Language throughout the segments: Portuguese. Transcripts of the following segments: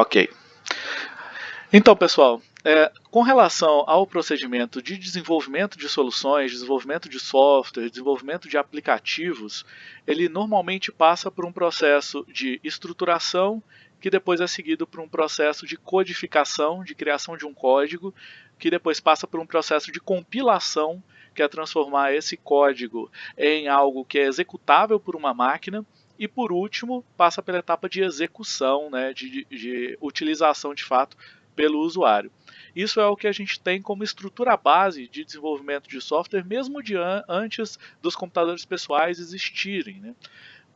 Ok. Então, pessoal, é, com relação ao procedimento de desenvolvimento de soluções, desenvolvimento de software, desenvolvimento de aplicativos, ele normalmente passa por um processo de estruturação, que depois é seguido por um processo de codificação, de criação de um código, que depois passa por um processo de compilação, que é transformar esse código em algo que é executável por uma máquina, e por último passa pela etapa de execução, né, de, de, utilização de fato pelo usuário. Isso é o que a gente tem como estrutura base de desenvolvimento de software, mesmo de an antes dos computadores pessoais existirem. Né?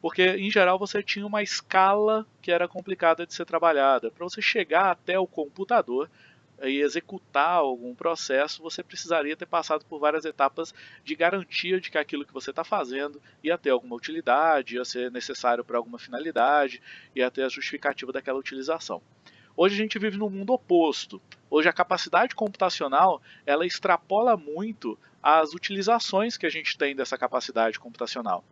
Porque, em geral, você tinha uma escala que era complicada de ser trabalhada. Para você chegar até o computador e executar algum processo, você precisaria ter passado por várias etapas de garantia de que aquilo que você está fazendo ia ter alguma utilidade, ia ser necessário para alguma finalidade, ia ter a justificativa daquela utilização. Hoje a gente vive num mundo oposto. Hoje a capacidade computacional ela extrapola muito as utilizações que a gente tem dessa capacidade computacional.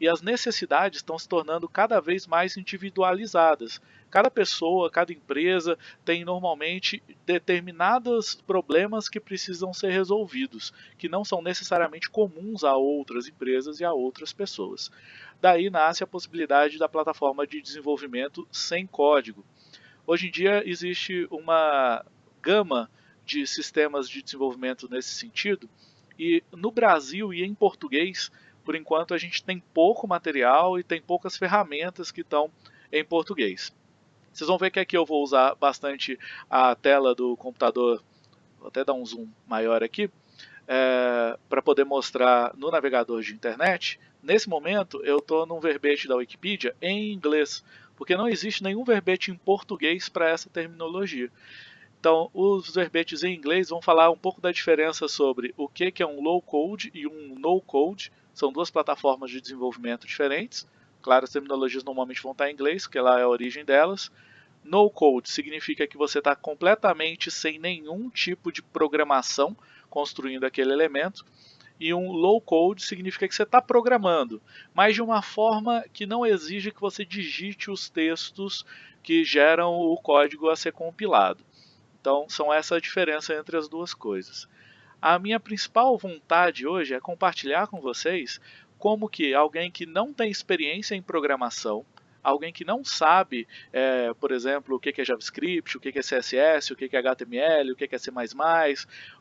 E as necessidades estão se tornando cada vez mais individualizadas. Cada pessoa, cada empresa tem normalmente determinados problemas que precisam ser resolvidos, que não são necessariamente comuns a outras empresas e a outras pessoas. Daí nasce a possibilidade da plataforma de desenvolvimento sem código Hoje em dia existe uma gama de sistemas de desenvolvimento nesse sentido, e no Brasil e em português, por enquanto a gente tem pouco material e tem poucas ferramentas que estão em português. Vocês vão ver que aqui eu vou usar bastante a tela do computador, vou até dar um zoom maior aqui, é, para poder mostrar no navegador de internet. Nesse momento eu estou num verbete da Wikipedia em inglês, porque não existe nenhum verbete em português para essa terminologia. Então, os verbetes em inglês vão falar um pouco da diferença sobre o que é um low code e um no code. São duas plataformas de desenvolvimento diferentes. Claro, as terminologias normalmente vão estar em inglês, porque lá é a origem delas. No code significa que você está completamente sem nenhum tipo de programação construindo aquele elemento. E um low code significa que você está programando, mas de uma forma que não exige que você digite os textos que geram o código a ser compilado. Então, são essa a diferença entre as duas coisas. A minha principal vontade hoje é compartilhar com vocês como que alguém que não tem experiência em programação, alguém que não sabe, é, por exemplo, o que é JavaScript, o que é CSS, o que é HTML, o que é C++,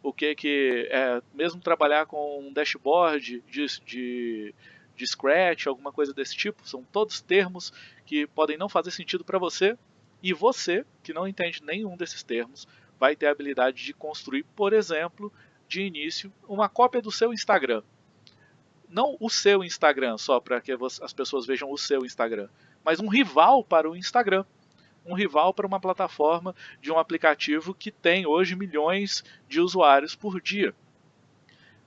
o que é mesmo trabalhar com um dashboard de, de, de Scratch, alguma coisa desse tipo, são todos termos que podem não fazer sentido para você, e você, que não entende nenhum desses termos, vai ter a habilidade de construir, por exemplo, de início, uma cópia do seu Instagram. Não o seu Instagram, só para que as pessoas vejam o seu Instagram, mas um rival para o Instagram. Um rival para uma plataforma de um aplicativo que tem hoje milhões de usuários por dia.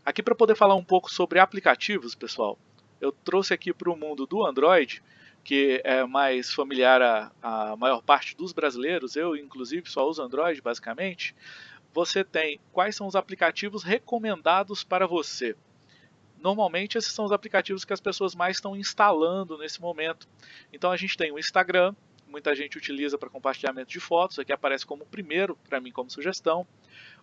Aqui para poder falar um pouco sobre aplicativos, pessoal, eu trouxe aqui para o mundo do Android, que é mais familiar à, maior parte dos brasileiros, eu inclusive só uso Android basicamente, você tem quais são os aplicativos recomendados para você. Normalmente esses são os aplicativos que as pessoas mais estão instalando nesse momento. Então a gente tem o Instagram, muita gente utiliza para compartilhamento de fotos, aqui aparece como primeiro para mim como sugestão.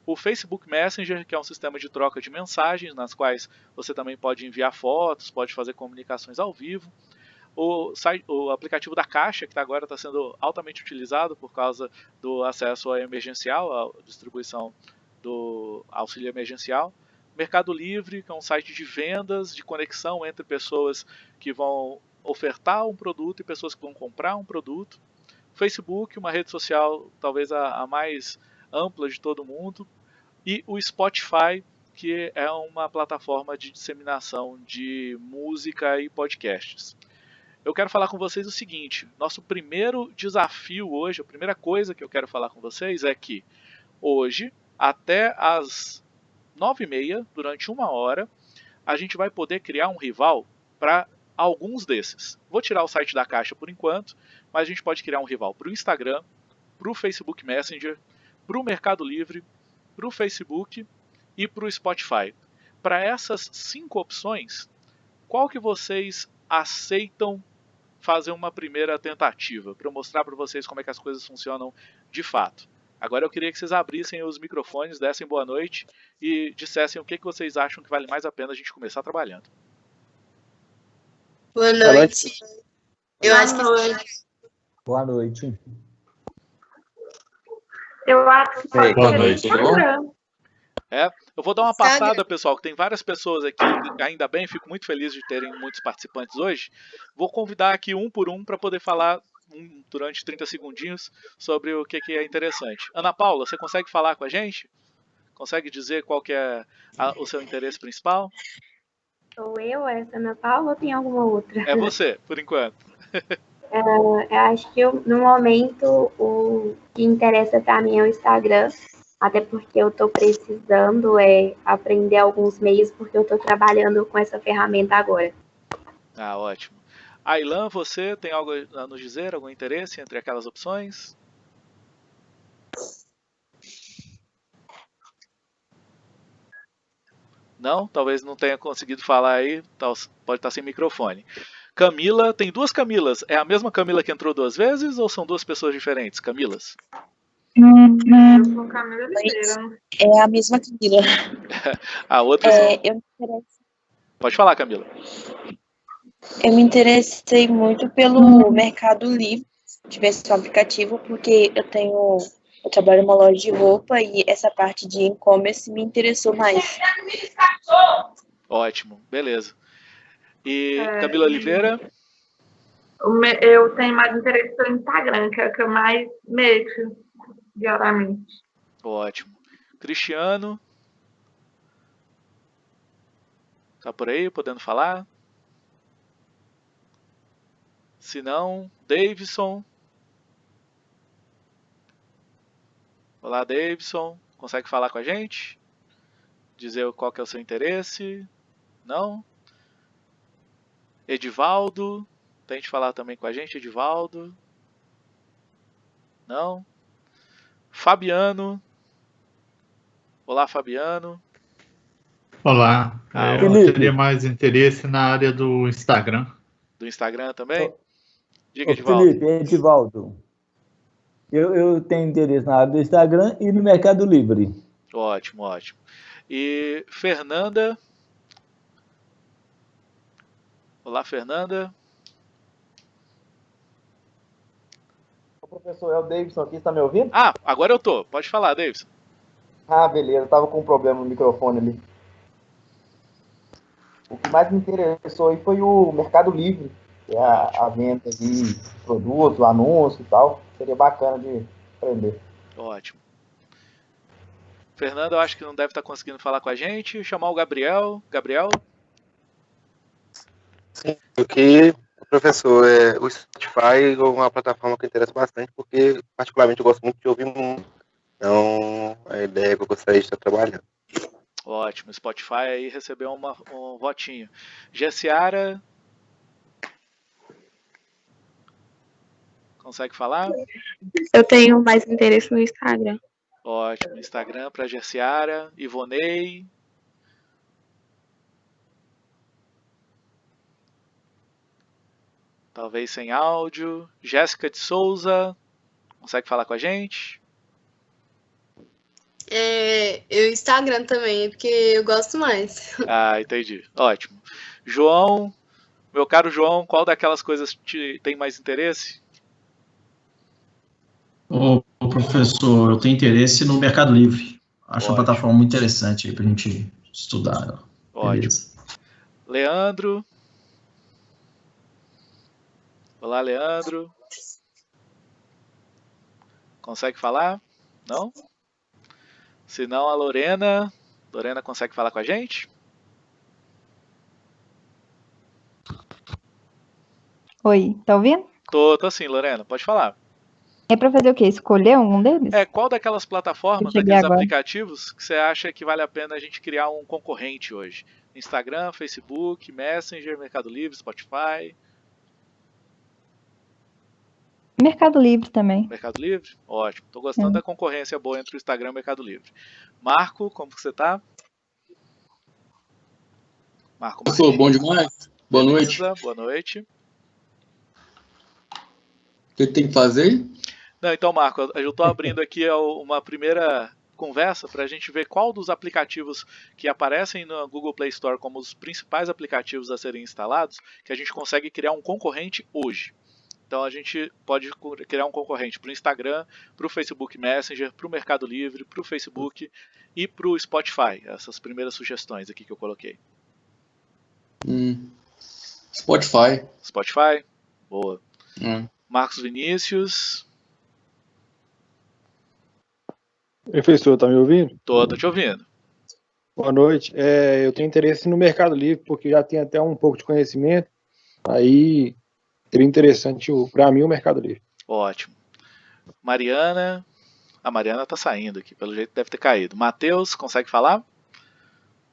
O Facebook Messenger, que é um sistema de troca de mensagens, nas quais você também pode enviar fotos, pode fazer comunicações ao vivo. O, site, o aplicativo da Caixa, que tá agora está sendo altamente utilizado por causa do acesso ao emergencial, à distribuição do auxílio emergencial. Mercado Livre, que é um site de vendas, de conexão entre pessoas que vão ofertar um produto e pessoas que vão comprar um produto. Facebook, uma rede social talvez a, a mais ampla de todo mundo. E o Spotify, que é uma plataforma de disseminação de música e podcasts. Eu quero falar com vocês o seguinte: nosso primeiro desafio hoje, a primeira coisa que eu quero falar com vocês é que hoje, até as 9 e meia, durante uma hora, a gente vai poder criar um rival para alguns desses. Vou tirar o site da caixa por enquanto, mas a gente pode criar um rival para o Instagram, para o Facebook Messenger, para o Mercado Livre, para o Facebook e para o Spotify. Para essas cinco opções, qual que vocês aceitam fazer uma primeira tentativa, para mostrar para vocês como é que as coisas funcionam de fato. Agora eu queria que vocês abrissem os microfones, dessem boa noite e dissessem o que, que vocês acham que vale mais a pena a gente começar trabalhando. Boa noite. Eu Boa acho que noite. Boa noite. Eu acho que boa noite? Instagram. Eu vou dar uma passada, pessoal, que tem várias pessoas aqui, ainda bem, fico muito feliz de terem muitos participantes hoje. Vou convidar aqui um por um para poder falar um, durante 30 segundinhos sobre o que, que é interessante. Ana Paula, você consegue falar com a gente? Consegue dizer qual que é a- o seu interesse principal? Sou eu, essa Ana Paula, ou tem alguma outra? É você, por enquanto. Eu acho que eu- no momento o que interessa para mim é o Instagram, até porque eu estou precisando é, aprender alguns meios, porque eu estou trabalhando com essa ferramenta agora. Ah, ótimo. Ailan, você tem algo a nos dizer? Algum interesse entre aquelas opções? Não? Talvez não tenha conseguido falar aí, pode estar sem microfone. Camila, tem duas Camilas. É a mesma Camila que entrou duas vezes ou são duas pessoas diferentes? Camilas? É a mesma Camila. A outra. É, eu, Pode falar, Camila. Eu me interessei muito pelo Mercado Livre, se tivesse um aplicativo, porque eu tenho. Eu trabalho em uma loja de roupa e essa parte de e-commerce me interessou mais. Ótimo, beleza. E É, Camila Oliveira? Eu tenho mais interesse pelo Instagram, que é o que eu mais mexo diariamente. Ótimo. Cristiano? Tá por aí, podendo falar? Se não, Davidson. Olá, Davidson. Consegue falar com a gente? Dizer qual que é o seu interesse? Não? Edivaldo. Tente falar também com a gente, Edivaldo. Não? Fabiano. Olá, Fabiano. Olá, Ah, eu teria mais interesse na área do Instagram. Do Instagram também? Diga, Edivaldo. Felipe, Edivaldo. Eu, eu tenho interesse na área do Instagram e no Mercado Livre. Ótimo, ótimo. E Fernanda. Olá, Fernanda. O professor, é o Davidson aqui, está me ouvindo? Ah, agora eu tô. Pode falar, Davidson. Ah, beleza, eu tava com um problema no microfone ali. O que mais me interessou aí foi o Mercado Livre, é a, a venda de produto, anúncio e tal. Seria bacana de aprender. Ótimo. Fernanda, eu acho que não deve estar conseguindo falar com a gente. Chamar o Gabriel. Gabriel? O que, professor, é, o Spotify é uma plataforma que interessa bastante, porque particularmente eu gosto muito de ouvir música. Então, a ideia que eu gostaria de estar trabalhando. Ótimo. Spotify aí recebeu uma- um votinho. Gessiara. Consegue falar? Eu tenho mais interesse no Instagram. Ótimo. Instagram para Gessiara. Ivonei. Talvez sem áudio. Jéssica de Souza. Consegue falar com a gente? É, eu Instagram também, porque eu gosto mais. Ah, entendi. Ótimo. João, meu caro João, qual daquelas coisas te tem mais interesse? Ô, professor, eu tenho interesse no Mercado Livre. Acho Ótimo. uma plataforma muito interessante aí pra gente estudar. Ótimo. Beleza. Leandro. Olá, Leandro. Consegue falar? Não? Se não, a Lorena. Lorena consegue falar com a gente? Oi, tá ouvindo? Tô, tô sim, Lorena. Pode falar. É pra fazer o quê? Escolher algum deles? É, qual daquelas plataformas, Eu daqueles agora. aplicativos que você acha que vale a pena a gente criar um concorrente hoje? Instagram, Facebook, Messenger, Mercado Livre, Spotify, Mercado Livre também. Mercado Livre? Ótimo. Tô gostando É. da concorrência boa entre o Instagram e o Mercado Livre. Marco, como que você tá? Marco Professor, bom Martins. demais? Boa noite. Beleza, Boa noite. que tem que fazer? Não, então, Marco, eu estou abrindo aqui uma primeira conversa para a gente ver qual dos aplicativos que aparecem no Google Play Store como os principais aplicativos a serem instalados, que a gente consegue criar um concorrente hoje. Então a gente pode criar um concorrente para o Instagram, para o Facebook Messenger, para o Mercado Livre, para o Facebook e para o Spotify. Essas primeiras sugestões aqui que eu coloquei. Hum. Spotify. Spotify, boa. Hum. Marcos Vinícius. Professor, tá me ouvindo? Tô, tô te ouvindo. Boa noite. É, eu tenho interesse no Mercado Livre, porque já tenho até um pouco de conhecimento. Aí seria interessante para mim o Mercado Livre. Ótimo. Mariana. A Mariana tá saindo aqui, pelo jeito deve ter caído. Matheus, consegue falar?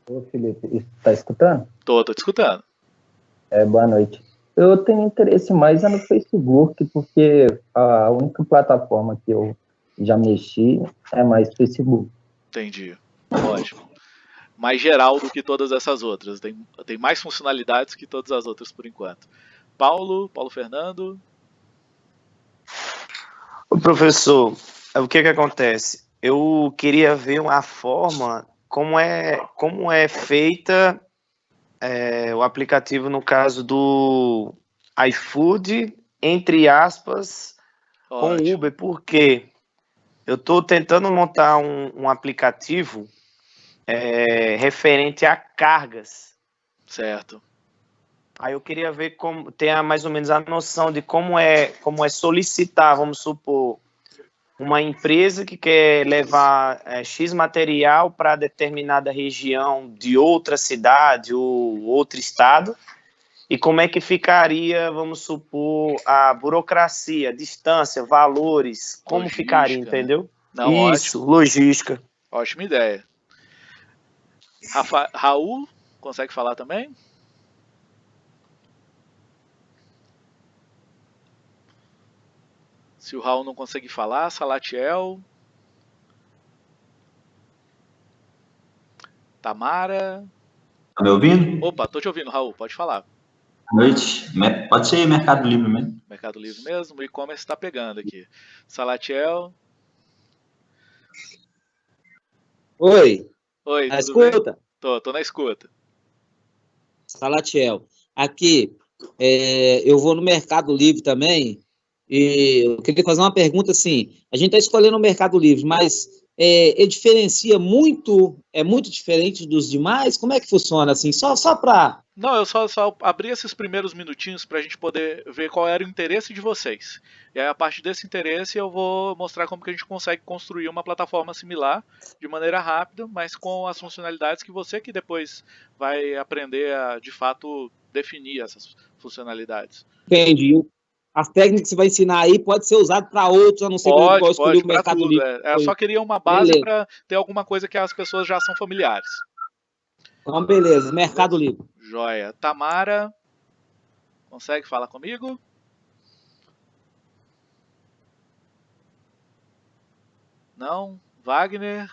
Ô, Felipe, tá escutando? Tô, tô te escutando. É, boa noite. Eu tenho interesse mais no Facebook, porque a única plataforma que eu já mexi, é mais Facebook. Entendi. Ótimo. Mais geral do que todas essas outras. Tem, tem mais funcionalidades que todas as outras por enquanto. Paulo, Paulo Fernando. O professor, o que que acontece? Eu queria ver uma forma como é como é feita é, o aplicativo no caso do iFood entre aspas Ótimo. com Uber, porque eu estou tentando montar um, um aplicativo é, referente a cargas. Certo. Aí eu queria ver como ter mais ou menos a noção de como é como é solicitar, vamos supor, uma empresa que quer levar é, X material para determinada região de outra cidade ou outro estado e como é que ficaria, vamos supor, a burocracia, distância, valores, como logística. ficaria, entendeu? Não, Isso, ótimo. logística. Ótima ideia. Rafa, Raul, consegue falar também? Se o Raul não consegue falar, Salatiel. Tamara. Tá me ouvindo? Opa, tô te ouvindo, Raul, pode falar. Boa noite. Pode ser Mercado Livre mesmo. Mercado Livre mesmo. O e-commerce está pegando aqui. Salatiel. Oi. Oi, na escuta? Bem? Tô, tô na escuta. Salatiel. Aqui, é, eu vou no Mercado Livre também e eu queria fazer uma pergunta assim. A gente está escolhendo o Mercado Livre, mas é, ele diferencia muito, é muito diferente dos demais? Como é que funciona assim? Só, só para não, eu só, só abri esses primeiros minutinhos para a gente poder ver qual era o interesse de vocês. E aí, a partir desse interesse, eu vou mostrar como que a gente consegue construir uma plataforma similar de maneira rápida, mas com as funcionalidades que você que depois vai aprender a, de fato, definir essas funcionalidades. Entendi. As técnicas que você vai ensinar aí pode ser usado para outros, a não ser pode, que escolher o mercado tudo, livre. É. Eu só queria uma base para ter alguma coisa que as pessoas já são familiares. Então, beleza. Mercado Livre. Joia. Tamara, consegue falar comigo? Não? Wagner?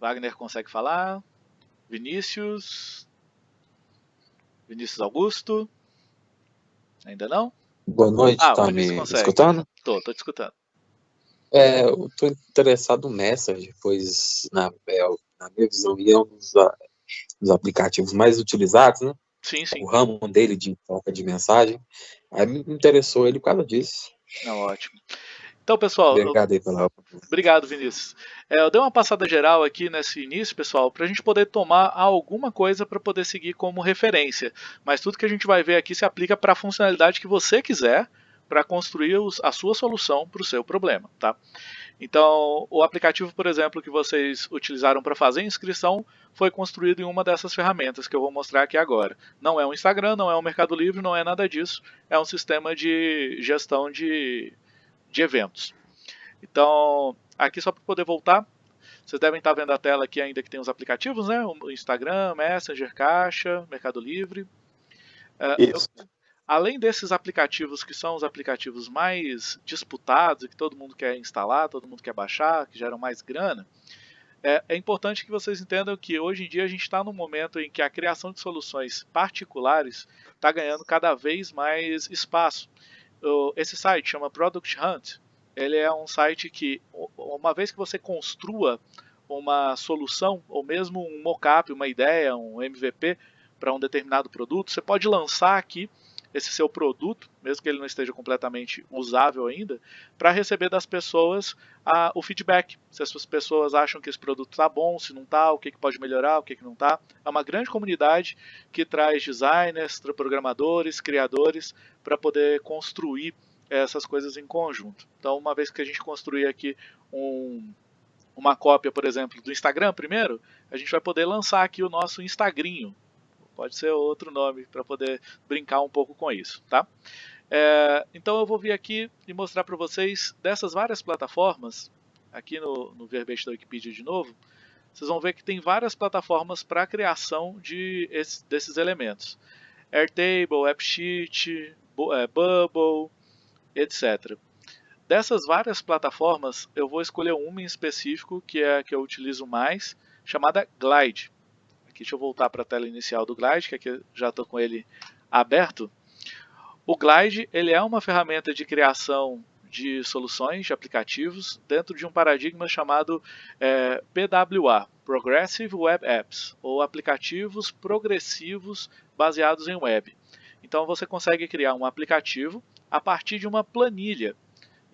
Wagner consegue falar? Vinícius? Vinícius Augusto? Ainda não? Boa noite, ah, tá me escutando? Tô, tô te escutando. É, eu tô interessado no Messenger, pois na, é, na minha visão, é um dos, dos, aplicativos mais utilizados, né? Sim, sim. O ramo dele de troca de mensagem. Aí me interessou ele por causa disso. Não, ótimo. Então, pessoal. Obrigado aí pela Obrigado, Vinícius. É, eu dei uma passada geral aqui nesse início, pessoal, para a gente poder tomar alguma coisa para poder seguir como referência. Mas tudo que a gente vai ver aqui se aplica para a funcionalidade que você quiser para construir a sua solução para o seu problema, tá? Então, o aplicativo, por exemplo, que vocês utilizaram para fazer a inscrição foi construído em uma dessas ferramentas que eu vou mostrar aqui agora. Não é um Instagram, não é um Mercado Livre, não é nada disso. É um sistema de gestão de, de eventos. Então, aqui só para poder voltar, vocês devem estar vendo a tela aqui ainda que tem os aplicativos, né? O Instagram, Messenger, Caixa, Mercado Livre. É, Isso. Eu, além desses aplicativos que são os aplicativos mais disputados e que todo mundo quer instalar, todo mundo quer baixar, que geram mais grana, É, é, importante que vocês entendam que hoje em dia a gente está num momento em que a criação de soluções particulares está ganhando cada vez mais espaço. Esse site chama Product Hunt. Ele é um site que, uma vez que você construa uma solução, ou mesmo um mockup, uma ideia, um MVP para um determinado produto, você pode lançar aqui esse seu produto, mesmo que ele não esteja completamente usável ainda, para receber das pessoas a, o feedback. Se as pessoas acham que esse produto está bom, se não está, o que, que pode melhorar, o que, que não está. É uma grande comunidade que traz designers, programadores, criadores para poder construir essas coisas em conjunto. Então, uma vez que a gente construir aqui um, uma cópia, por exemplo, do Instagram primeiro, a gente vai poder lançar aqui o nosso Instagrinho, Pode ser outro nome para poder brincar um pouco com isso, tá? É, então eu vou vir aqui e mostrar para vocês dessas várias plataformas, aqui no, no verbete da Wikipedia de novo, vocês vão ver que tem várias plataformas para a criação de esse, desses elementos. Airtable, AppSheet, é, Bubble, etc. Dessas várias plataformas, eu vou escolher uma em específico, que é a que eu utilizo mais, chamada Glide. Aqui, deixa eu voltar para a tela inicial do Glide, que aqui já estou com ele aberto. O Glide ele é uma ferramenta de criação de soluções, de aplicativos, dentro de um paradigma chamado é, PWA, Progressive Web Apps, ou aplicativos progressivos baseados em web. Então você consegue criar um aplicativo a partir de uma planilha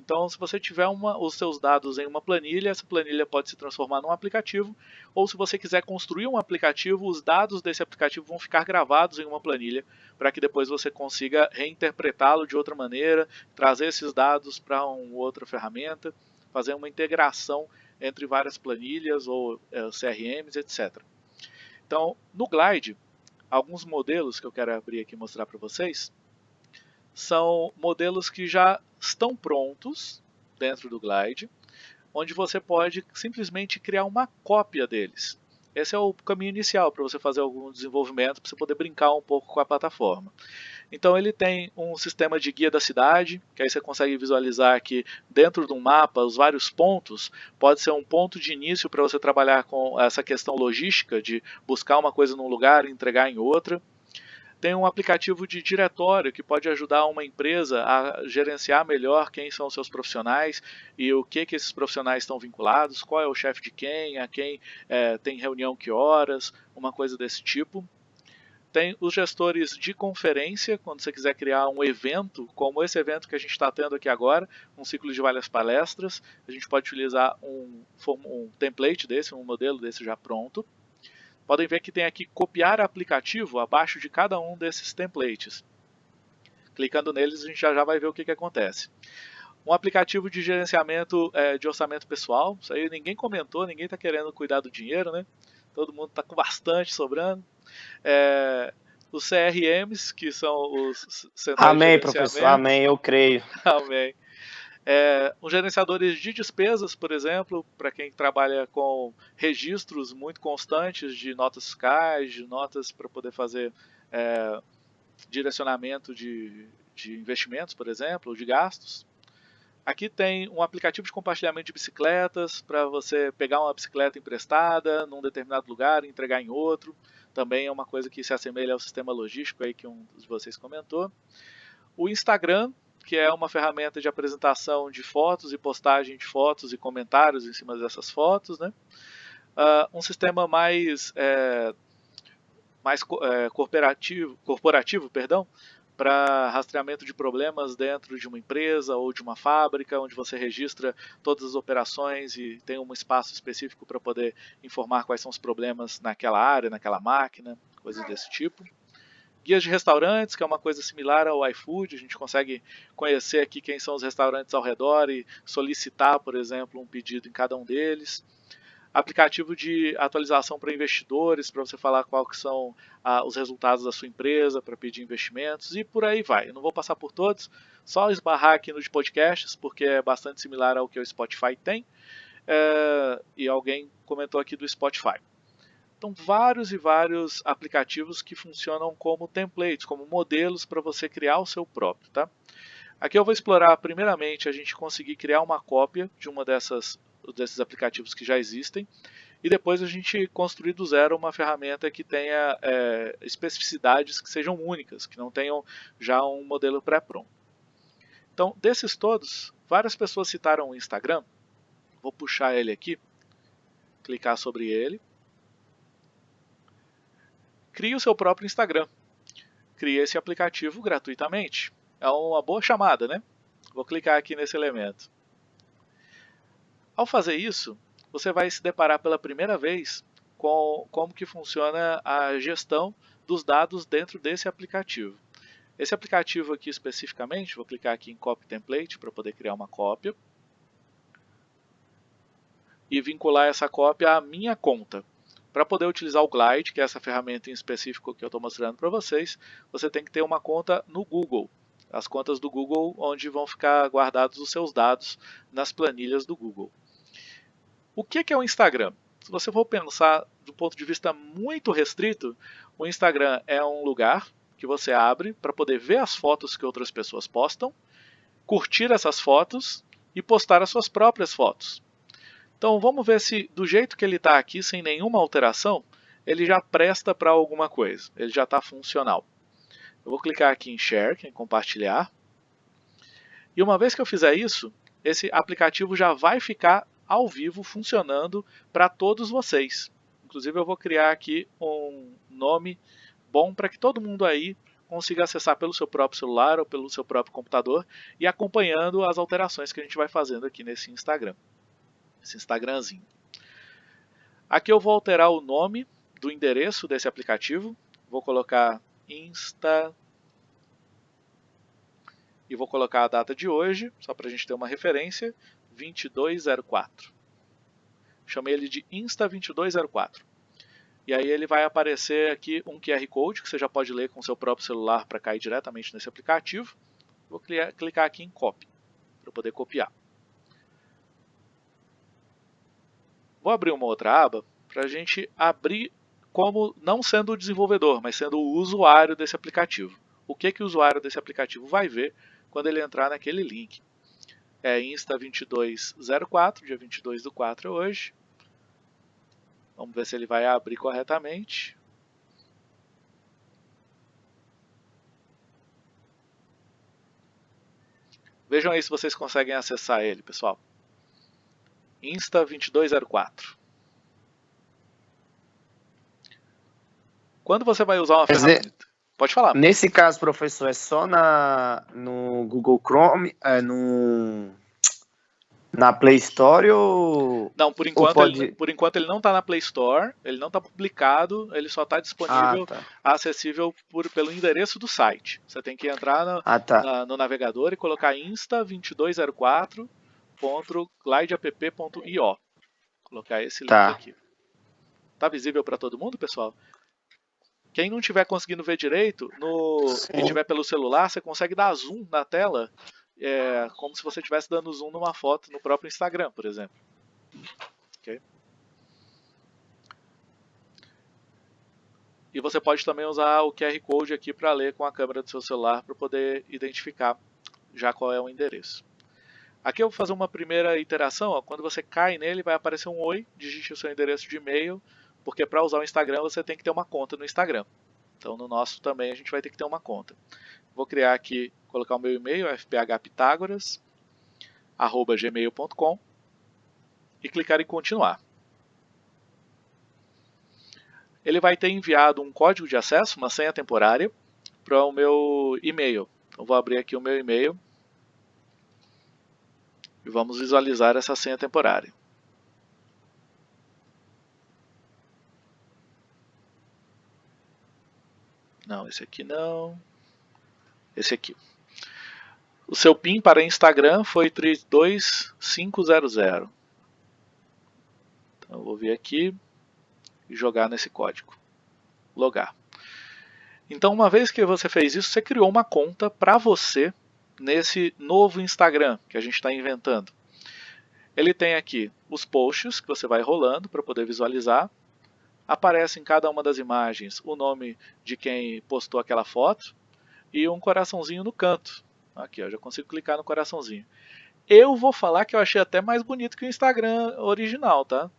então, se você tiver uma, os seus dados em uma planilha, essa planilha pode se transformar num aplicativo, ou se você quiser construir um aplicativo, os dados desse aplicativo vão ficar gravados em uma planilha, para que depois você consiga reinterpretá-lo de outra maneira, trazer esses dados para uma outra ferramenta, fazer uma integração entre várias planilhas ou é, CRMs, etc. Então, no Glide, alguns modelos que eu quero abrir aqui e mostrar para vocês, são modelos que já estão prontos dentro do Glide, onde você pode simplesmente criar uma cópia deles. Esse é o caminho inicial para você fazer algum desenvolvimento, para você poder brincar um pouco com a plataforma. Então ele tem um sistema de guia da cidade, que aí você consegue visualizar que dentro de um mapa, os vários pontos, pode ser um ponto de início para você trabalhar com essa questão logística de buscar uma coisa num lugar e entregar em outra. Tem um aplicativo de diretório que pode ajudar uma empresa a gerenciar melhor quem são seus profissionais e o que, que esses profissionais estão vinculados, qual é o chefe de quem, a quem é, tem reunião que horas, uma coisa desse tipo. Tem os gestores de conferência, quando você quiser criar um evento, como esse evento que a gente está tendo aqui agora, um ciclo de várias palestras, a gente pode utilizar um, um template desse, um modelo desse já pronto. Podem ver que tem aqui copiar aplicativo abaixo de cada um desses templates. Clicando neles, a gente já, já vai ver o que, que acontece. Um aplicativo de gerenciamento é, de orçamento pessoal. Isso aí ninguém comentou, ninguém está querendo cuidar do dinheiro, né? Todo mundo está com bastante sobrando. É, os CRMs, que são os Amém, professor. Amém, eu creio. Amém. É, os gerenciadores de despesas, por exemplo, para quem trabalha com registros muito constantes de notas fiscais, de notas para poder fazer é, direcionamento de, de investimentos, por exemplo, ou de gastos. Aqui tem um aplicativo de compartilhamento de bicicletas para você pegar uma bicicleta emprestada num determinado lugar e entregar em outro. Também é uma coisa que se assemelha ao sistema logístico aí que um de vocês comentou. O Instagram, que é uma ferramenta de apresentação de fotos e postagem de fotos e comentários em cima dessas fotos, né? Uh, um sistema mais, é, mais é, corporativo, corporativo perdão, para rastreamento de problemas dentro de uma empresa ou de uma fábrica, onde você registra todas as operações e tem um espaço específico para poder informar quais são os problemas naquela área, naquela máquina, coisas desse tipo. Guias de restaurantes, que é uma coisa similar ao iFood, a gente consegue conhecer aqui quem são os restaurantes ao redor e solicitar, por exemplo, um pedido em cada um deles. Aplicativo de atualização para investidores, para você falar quais são ah, os resultados da sua empresa, para pedir investimentos e por aí vai. Eu não vou passar por todos, só esbarrar aqui no de podcasts, porque é bastante similar ao que o Spotify tem. É, e alguém comentou aqui do Spotify. Então, vários e vários aplicativos que funcionam como templates, como modelos para você criar o seu próprio. Tá? Aqui eu vou explorar primeiramente a gente conseguir criar uma cópia de uma dessas desses aplicativos que já existem. e depois a gente construir do zero uma ferramenta que tenha é, especificidades que sejam únicas, que não tenham já um modelo pré-pronto. Então, desses todos, várias pessoas citaram o Instagram. Vou puxar ele aqui, clicar sobre ele. Crie o seu próprio Instagram. Crie esse aplicativo gratuitamente. É uma boa chamada, né? Vou clicar aqui nesse elemento. Ao fazer isso, você vai se deparar pela primeira vez com como que funciona a gestão dos dados dentro desse aplicativo. Esse aplicativo aqui especificamente, vou clicar aqui em Copy Template para poder criar uma cópia e vincular essa cópia à minha conta. Para poder utilizar o Glide, que é essa ferramenta em específico que eu estou mostrando para vocês, você tem que ter uma conta no Google. As contas do Google, onde vão ficar guardados os seus dados nas planilhas do Google. O que é o Instagram? Se você for pensar do ponto de vista muito restrito, o Instagram é um lugar que você abre para poder ver as fotos que outras pessoas postam, curtir essas fotos e postar as suas próprias fotos. Então vamos ver se do jeito que ele está aqui, sem nenhuma alteração, ele já presta para alguma coisa, ele já está funcional. Eu vou clicar aqui em Share, em compartilhar, e uma vez que eu fizer isso, esse aplicativo já vai ficar ao vivo funcionando para todos vocês. Inclusive eu vou criar aqui um nome bom para que todo mundo aí consiga acessar pelo seu próprio celular ou pelo seu próprio computador e acompanhando as alterações que a gente vai fazendo aqui nesse Instagram esse Instagramzinho. Aqui eu vou alterar o nome do endereço desse aplicativo. Vou colocar Insta e vou colocar a data de hoje, só para a gente ter uma referência, 2204. Chamei ele de Insta2204. E aí ele vai aparecer aqui um QR Code que você já pode ler com seu próprio celular para cair diretamente nesse aplicativo. Vou clicar aqui em Copy, para poder copiar. Vou abrir uma outra aba para a gente abrir como não sendo o desenvolvedor, mas sendo o usuário desse aplicativo. O que, que o usuário desse aplicativo vai ver quando ele entrar naquele link. É Insta2204, dia 22 do 4 hoje. Vamos ver se ele vai abrir corretamente. Vejam aí se vocês conseguem acessar ele, pessoal. Insta2204. Quando você vai usar uma ferramenta... Pode falar. Nesse caso, professor, é só na, no Google Chrome, é no, na Play Store ou... Não, por enquanto, pode... ele, por enquanto ele não está na Play Store, ele não está publicado, ele só está disponível, ah, tá. acessível por, pelo endereço do site. Você tem que entrar no, ah, tá. na, no navegador e colocar Insta2204 www.glideapp.io. Colocar esse link tá. aqui. Tá visível para todo mundo, pessoal? Quem não estiver conseguindo ver direito, no, e tiver pelo celular, você consegue dar zoom na tela, é, como se você estivesse dando zoom numa foto no próprio Instagram, por exemplo. Okay? E você pode também usar o QR Code aqui para ler com a câmera do seu celular para poder identificar já qual é o endereço. Aqui eu vou fazer uma primeira iteração, ó. quando você cai nele vai aparecer um oi, digite o seu endereço de e-mail, porque para usar o Instagram você tem que ter uma conta no Instagram. Então no nosso também a gente vai ter que ter uma conta. Vou criar aqui, colocar o meu e-mail, fphpitagoras@gmail.com e clicar em continuar. Ele vai ter enviado um código de acesso, uma senha temporária, para o meu e-mail. Então vou abrir aqui o meu e-mail e vamos visualizar essa senha temporária. Não, esse aqui não. Esse aqui. O seu PIN para Instagram foi 32500. Então eu vou vir aqui e jogar nesse código. Logar. Então uma vez que você fez isso, você criou uma conta para você nesse novo Instagram que a gente está inventando. Ele tem aqui os posts que você vai rolando para poder visualizar. Aparece em cada uma das imagens o nome de quem postou aquela foto e um coraçãozinho no canto. Aqui, eu já consigo clicar no coraçãozinho. Eu vou falar que eu achei até mais bonito que o Instagram original, tá?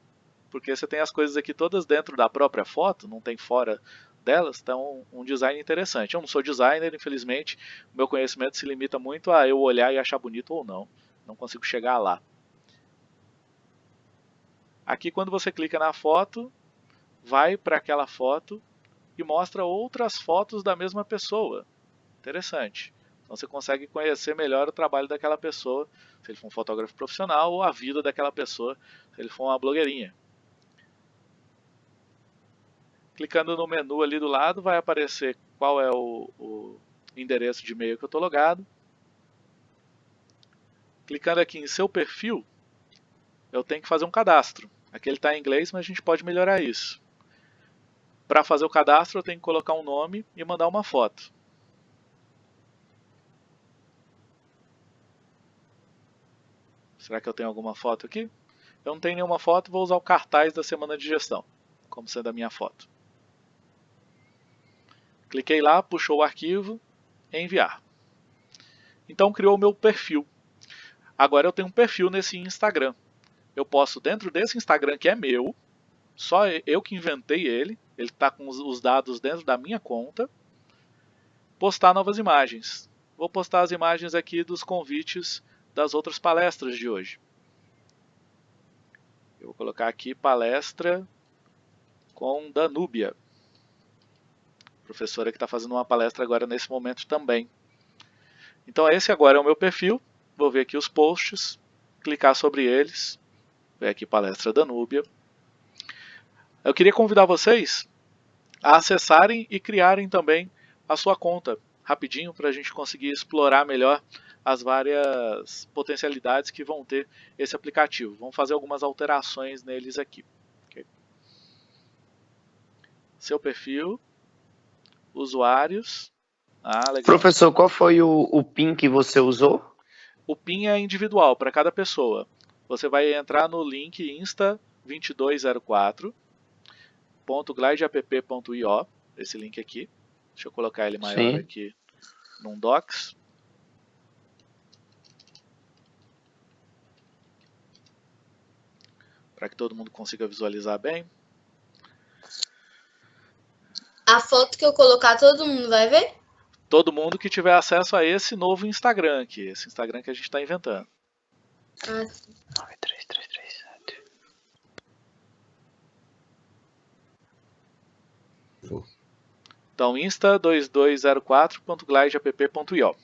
porque você tem as coisas aqui todas dentro da própria foto, não tem fora delas, então um design interessante. Eu não sou designer, infelizmente, o meu conhecimento se limita muito a eu olhar e achar bonito ou não. Não consigo chegar lá. Aqui quando você clica na foto, vai para aquela foto e mostra outras fotos da mesma pessoa. Interessante. Então você consegue conhecer melhor o trabalho daquela pessoa, se ele for um fotógrafo profissional, ou a vida daquela pessoa, se ele for uma blogueirinha. Clicando no menu ali do lado, vai aparecer qual é o, o endereço de e-mail que eu estou logado. Clicando aqui em seu perfil, eu tenho que fazer um cadastro. Aqui ele está em inglês, mas a gente pode melhorar isso. Para fazer o cadastro, eu tenho que colocar um nome e mandar uma foto. Será que eu tenho alguma foto aqui? Eu não tenho nenhuma foto, vou usar o cartaz da semana de gestão, como sendo a minha foto. Cliquei lá, puxou o arquivo, enviar. Então criou o meu perfil. Agora eu tenho um perfil nesse Instagram. Eu posso, dentro desse Instagram que é meu, só eu que inventei ele, ele está com os dados dentro da minha conta, postar novas imagens. Vou postar as imagens aqui dos convites das outras palestras de hoje. Eu vou colocar aqui palestra com Danúbia, professora que está fazendo uma palestra agora nesse momento também. Então esse agora é o meu perfil, vou ver aqui os posts, clicar sobre eles, ver aqui palestra Danúbia. Eu queria convidar vocês a acessarem e criarem também a sua conta, rapidinho, para a gente conseguir explorar melhor as várias potencialidades que vão ter esse aplicativo. Vamos fazer algumas alterações neles aqui. Okay. Seu perfil, usuários. Ah, Professor, qual foi o, o PIN que você usou? O PIN é individual para cada pessoa. Você vai entrar no link insta2204.glideapp.io, esse link aqui. Deixa eu colocar ele maior Sim. aqui num docs. para que todo mundo consiga visualizar bem. A foto que eu colocar, todo mundo vai ver? Todo mundo que tiver acesso a esse novo Instagram aqui, esse Instagram que a gente está inventando. Ah, sim. 93337. Então, insta2204.glideapp.io.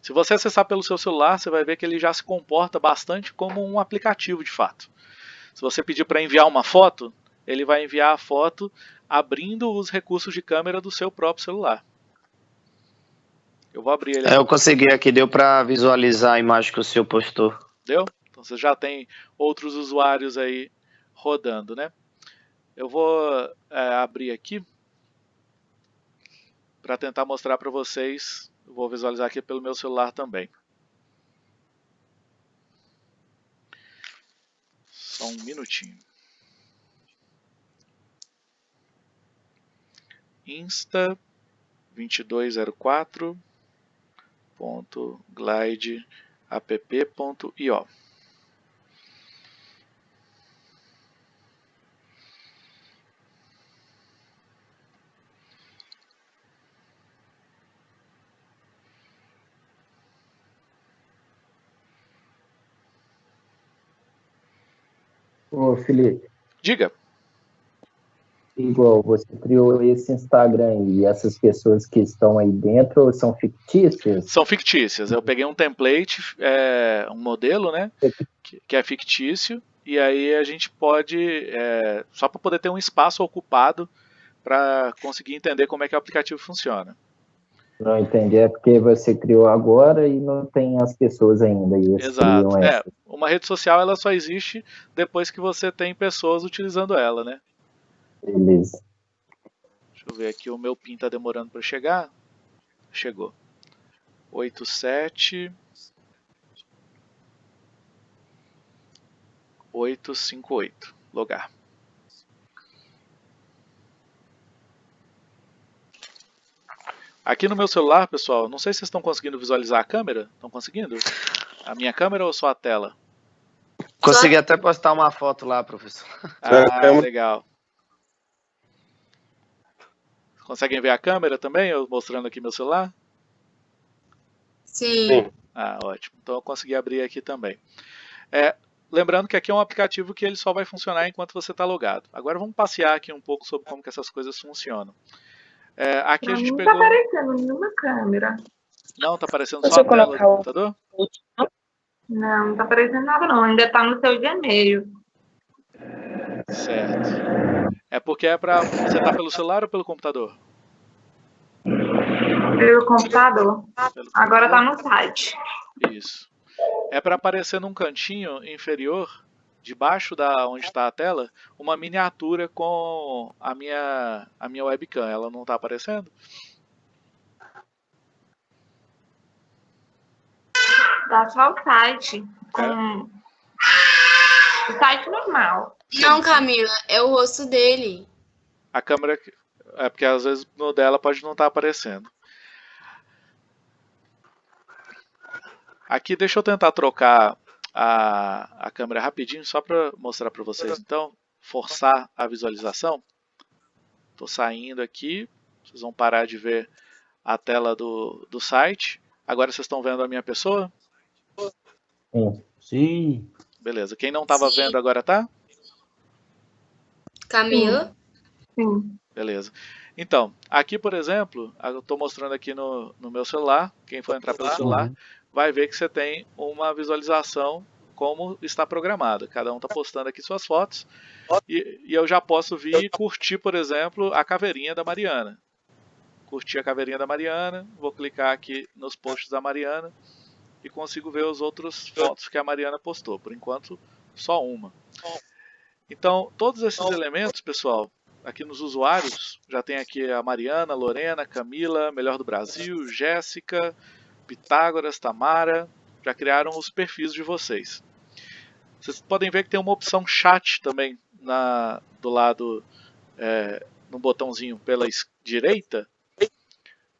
Se você acessar pelo seu celular, você vai ver que ele já se comporta bastante como um aplicativo de fato. Se você pedir para enviar uma foto, ele vai enviar a foto abrindo os recursos de câmera do seu próprio celular. Eu vou abrir ele. É, eu consegui aqui, deu para visualizar a imagem que o senhor postou. Deu? Então você já tem outros usuários aí rodando, né? Eu vou é, abrir aqui para tentar mostrar para vocês eu vou visualizar aqui pelo meu celular também. Só um minutinho. Insta 2204.glideapp.io Ô, Felipe. Diga. Igual, você criou esse Instagram e essas pessoas que estão aí dentro são fictícias? São fictícias. Eu peguei um template, é, um modelo, né, que, que, é fictício, e aí a gente pode, é, só para poder ter um espaço ocupado para conseguir entender como é que o aplicativo funciona. Não entendi, é porque você criou agora e não tem as pessoas ainda. E Exato. É, uma rede social ela só existe depois que você tem pessoas utilizando ela, né? Beleza. Deixa eu ver aqui, o meu PIN está demorando para chegar. Chegou. 87 858. Logar. Aqui no meu celular, pessoal, não sei se vocês estão conseguindo visualizar a câmera. Estão conseguindo? A minha câmera ou só a tela? Consegui até postar uma foto lá, professor. Ah, legal. Conseguem ver a câmera também? Eu mostrando aqui meu celular? Sim. Ah, ótimo. Então eu consegui abrir aqui também. É, lembrando que aqui é um aplicativo que ele só vai funcionar enquanto você está logado. Agora vamos passear aqui um pouco sobre como que essas coisas funcionam. É, aqui Pra a gente mim pegou... não tá aparecendo nenhuma câmera. Não, tá aparecendo Deixa só a tela colocar do o- computador? Não, não tá aparecendo nada não. Ainda tá no seu Gmail. Certo. É porque é para você tá pelo celular ou pelo computador? Pelo computador. Agora tá no site. Isso. É para aparecer num cantinho inferior, debaixo da onde está a tela, uma miniatura com a minha a minha webcam. Ela não está aparecendo? Tá só o site. Com... O site normal. Não, Camila, é o rosto dele. A câmera é porque às vezes no dela pode não estar aparecendo. Aqui deixa eu tentar trocar a, a câmera rapidinho só para mostrar para vocês. Então, forçar a visualização. Estou saindo aqui. Vocês vão parar de ver a tela do, do site. Agora vocês estão vendo a minha pessoa? Sim. Beleza. Quem não estava vendo agora tá? Camila? Sim. Beleza. Então, aqui, por exemplo, eu estou mostrando aqui no, no meu celular. Quem for entrar pelo celular vai ver que você tem uma visualização como está programada. Cada um está postando aqui suas fotos. E, e eu já posso vir e curtir, por exemplo, a caveirinha da Mariana. Curtir a caveirinha da Mariana. Vou clicar aqui nos posts da Mariana e consigo ver os outros fotos que a Mariana postou. Por enquanto, só uma. Então, todos esses elementos, pessoal, aqui nos usuários, já tem aqui a Mariana, Lorena, Camila, Melhor do Brasil, Jéssica, Pitágoras, Tamara, já criaram os perfis de vocês. Vocês podem ver que tem uma opção chat também na, do lado, é, no botãozinho pela direita.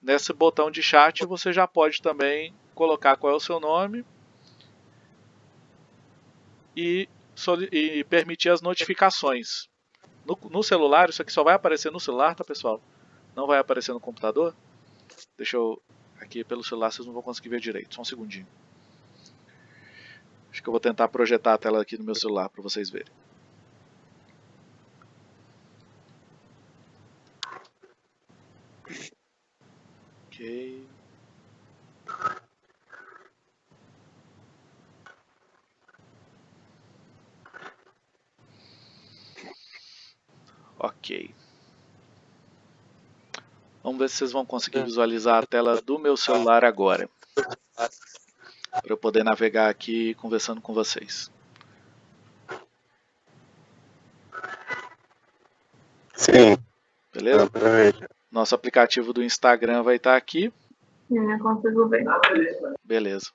Nesse botão de chat você já pode também colocar qual é o seu nome e, e permitir as notificações. No, no celular, isso aqui só vai aparecer no celular, tá pessoal? Não vai aparecer no computador. Deixa eu. Aqui pelo celular vocês não vão conseguir ver direito, só um segundinho. Acho que eu vou tentar projetar a tela aqui no meu celular para vocês verem. Ok. Ok. Vamos ver se vocês vão conseguir visualizar a tela do meu celular agora. Para eu poder navegar aqui conversando com vocês. Sim. Beleza? Nosso aplicativo do Instagram vai estar aqui. Sim, eu consigo ver. Beleza.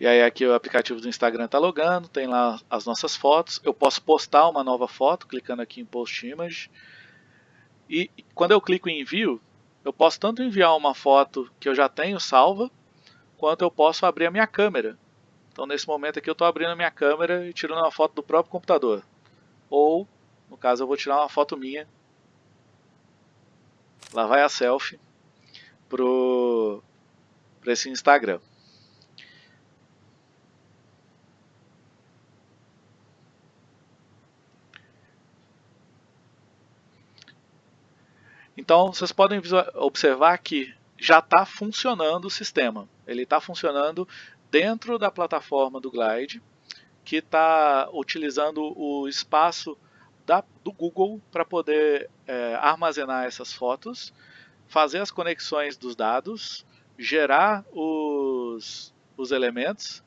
E aí aqui o aplicativo do Instagram está logando, tem lá as nossas fotos. Eu posso postar uma nova foto clicando aqui em Post Image. E quando eu clico em envio, eu posso tanto enviar uma foto que eu já tenho salva, quanto eu posso abrir a minha câmera. Então nesse momento aqui eu estou abrindo a minha câmera e tirando uma foto do próprio computador. Ou, no caso, eu vou tirar uma foto minha. Lá vai a selfie para esse Instagram. Então vocês podem observar que já está funcionando o sistema. Ele está funcionando dentro da plataforma do Glide, que está utilizando o espaço da- do Google para poder é, armazenar essas fotos, fazer as conexões dos dados, gerar os, os elementos.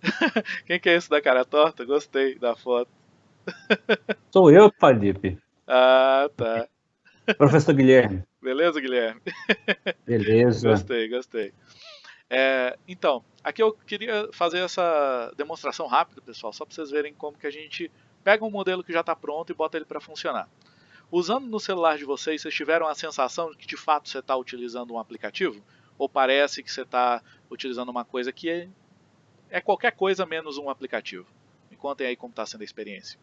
Quem que é esse da cara torta? Gostei da foto. Sou eu, Felipe. Ah, tá. Professor Guilherme. Beleza, Guilherme? Beleza. Gostei, gostei. É, então, aqui eu queria fazer essa demonstração rápida, pessoal, só para vocês verem como que a gente pega um modelo que já está pronto e bota ele para funcionar. Usando no celular de vocês, vocês tiveram a sensação de que de fato você está utilizando um aplicativo? Ou parece que você está utilizando uma coisa que é qualquer coisa menos um aplicativo. Me contem aí como está sendo a experiência.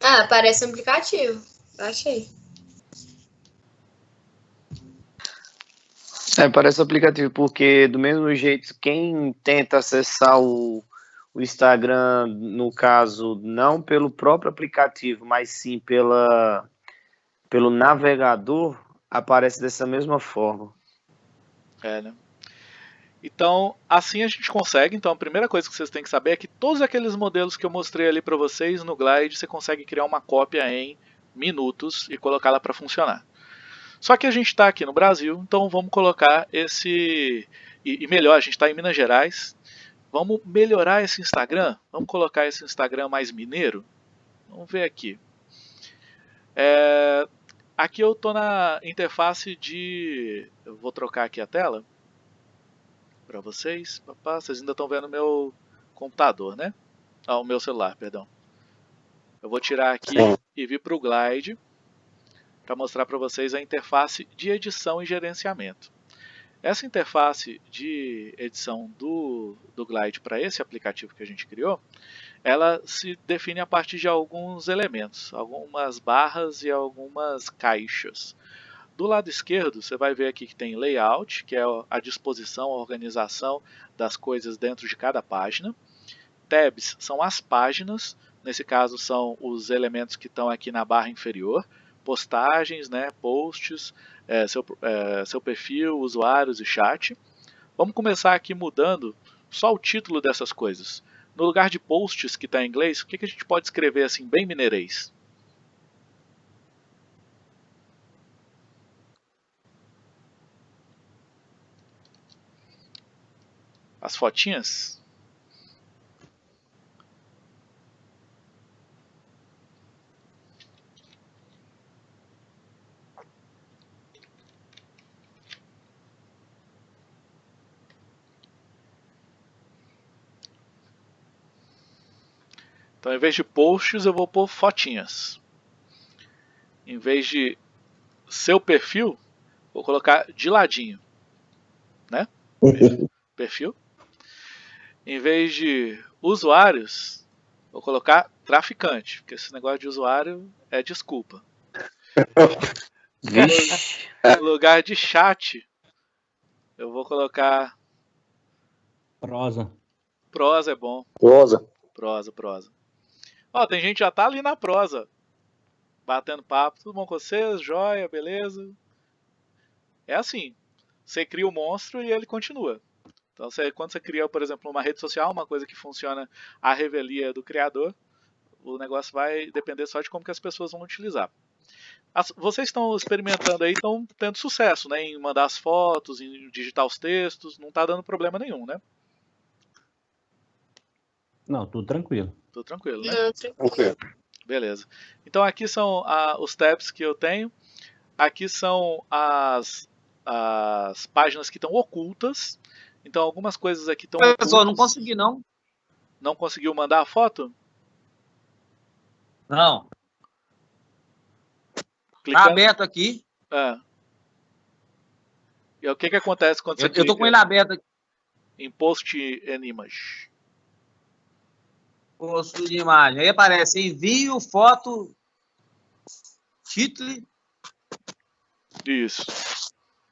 Ah, parece um aplicativo. Achei. É, parece aplicativo, porque do mesmo jeito, quem tenta acessar o, o Instagram, no caso, não pelo próprio aplicativo, mas sim pela, pelo navegador, aparece dessa mesma forma. É, né? Então, assim a gente consegue. Então, a primeira coisa que vocês têm que saber é que todos aqueles modelos que eu mostrei ali para vocês no Glide, você consegue criar uma cópia em minutos e colocá-la para funcionar. Só que a gente está aqui no Brasil, então vamos colocar esse. E, e melhor, a gente está em Minas Gerais. Vamos melhorar esse Instagram? Vamos colocar esse Instagram mais mineiro? Vamos ver aqui. É, aqui eu estou na interface de. Eu vou trocar aqui a tela para vocês. Papá, vocês ainda estão vendo meu computador, né? Ah, o meu celular, perdão. Eu vou tirar aqui e vir para o Glide para mostrar para vocês a interface de edição e gerenciamento. Essa interface de edição do, do Glide para esse aplicativo que a gente criou, ela se define a partir de alguns elementos, algumas barras e algumas caixas. Do lado esquerdo, você vai ver aqui que tem layout, que é a disposição, a organização das coisas dentro de cada página. Tabs são as páginas, nesse caso são os elementos que estão aqui na barra inferior postagens, né, posts, é, seu, é, seu perfil, usuários e chat. Vamos começar aqui mudando só o título dessas coisas. No lugar de posts, que está em inglês, o que, que a gente pode escrever assim, bem mineirês? As fotinhas? Então, em vez de posts, eu vou pôr fotinhas. Em vez de seu perfil, vou colocar de ladinho. Né? perfil. Em vez de usuários, vou colocar traficante, porque esse negócio de usuário é desculpa. no lugar de chat, eu vou colocar. Prosa. Prosa é bom. Prosa. Prosa, prosa. Ó, tem gente já tá ali na prosa. Batendo papo. Tudo bom com vocês? Joia, beleza? É assim. Você cria o monstro e ele continua. Então, você, quando você cria, por exemplo, uma rede social, uma coisa que funciona a revelia do criador, o negócio vai depender só de como que as pessoas vão utilizar. As, vocês estão experimentando aí, estão tendo sucesso né, em mandar as fotos, em digitar os textos, não está dando problema nenhum, né? Não, tudo tranquilo. Tudo tranquilo, né? Não, tranquilo. Beleza. Então aqui são ah, os tabs que eu tenho. Aqui são as, as páginas que estão ocultas. Então algumas coisas aqui estão Pessoal, não consegui não. Não conseguiu mandar a foto? Não. Clicando... Tá aberto aqui. É. E o que que acontece quando você Eu, eu tô com ele aberto aqui. Em post and image. Posto de imagem. Aí aparece envio, foto, título. Isso.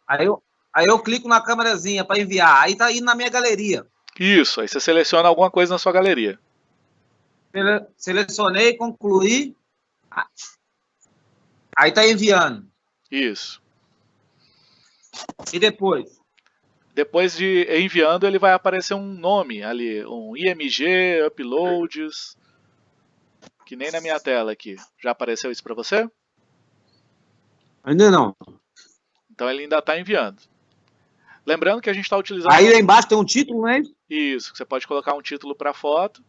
Aí eu, aí eu clico na câmerazinha para enviar. Aí tá indo na minha galeria. Isso. Aí você seleciona alguma coisa na sua galeria. Sele- Selecionei, concluí. Aí tá enviando. Isso. E depois? Depois de enviando, ele vai aparecer um nome ali, um IMG, uploads, que nem na minha tela aqui. Já apareceu isso para você? Ainda não. Então ele ainda está enviando. Lembrando que a gente está utilizando. Aí lá embaixo tem um título, né? Isso, você pode colocar um título para foto.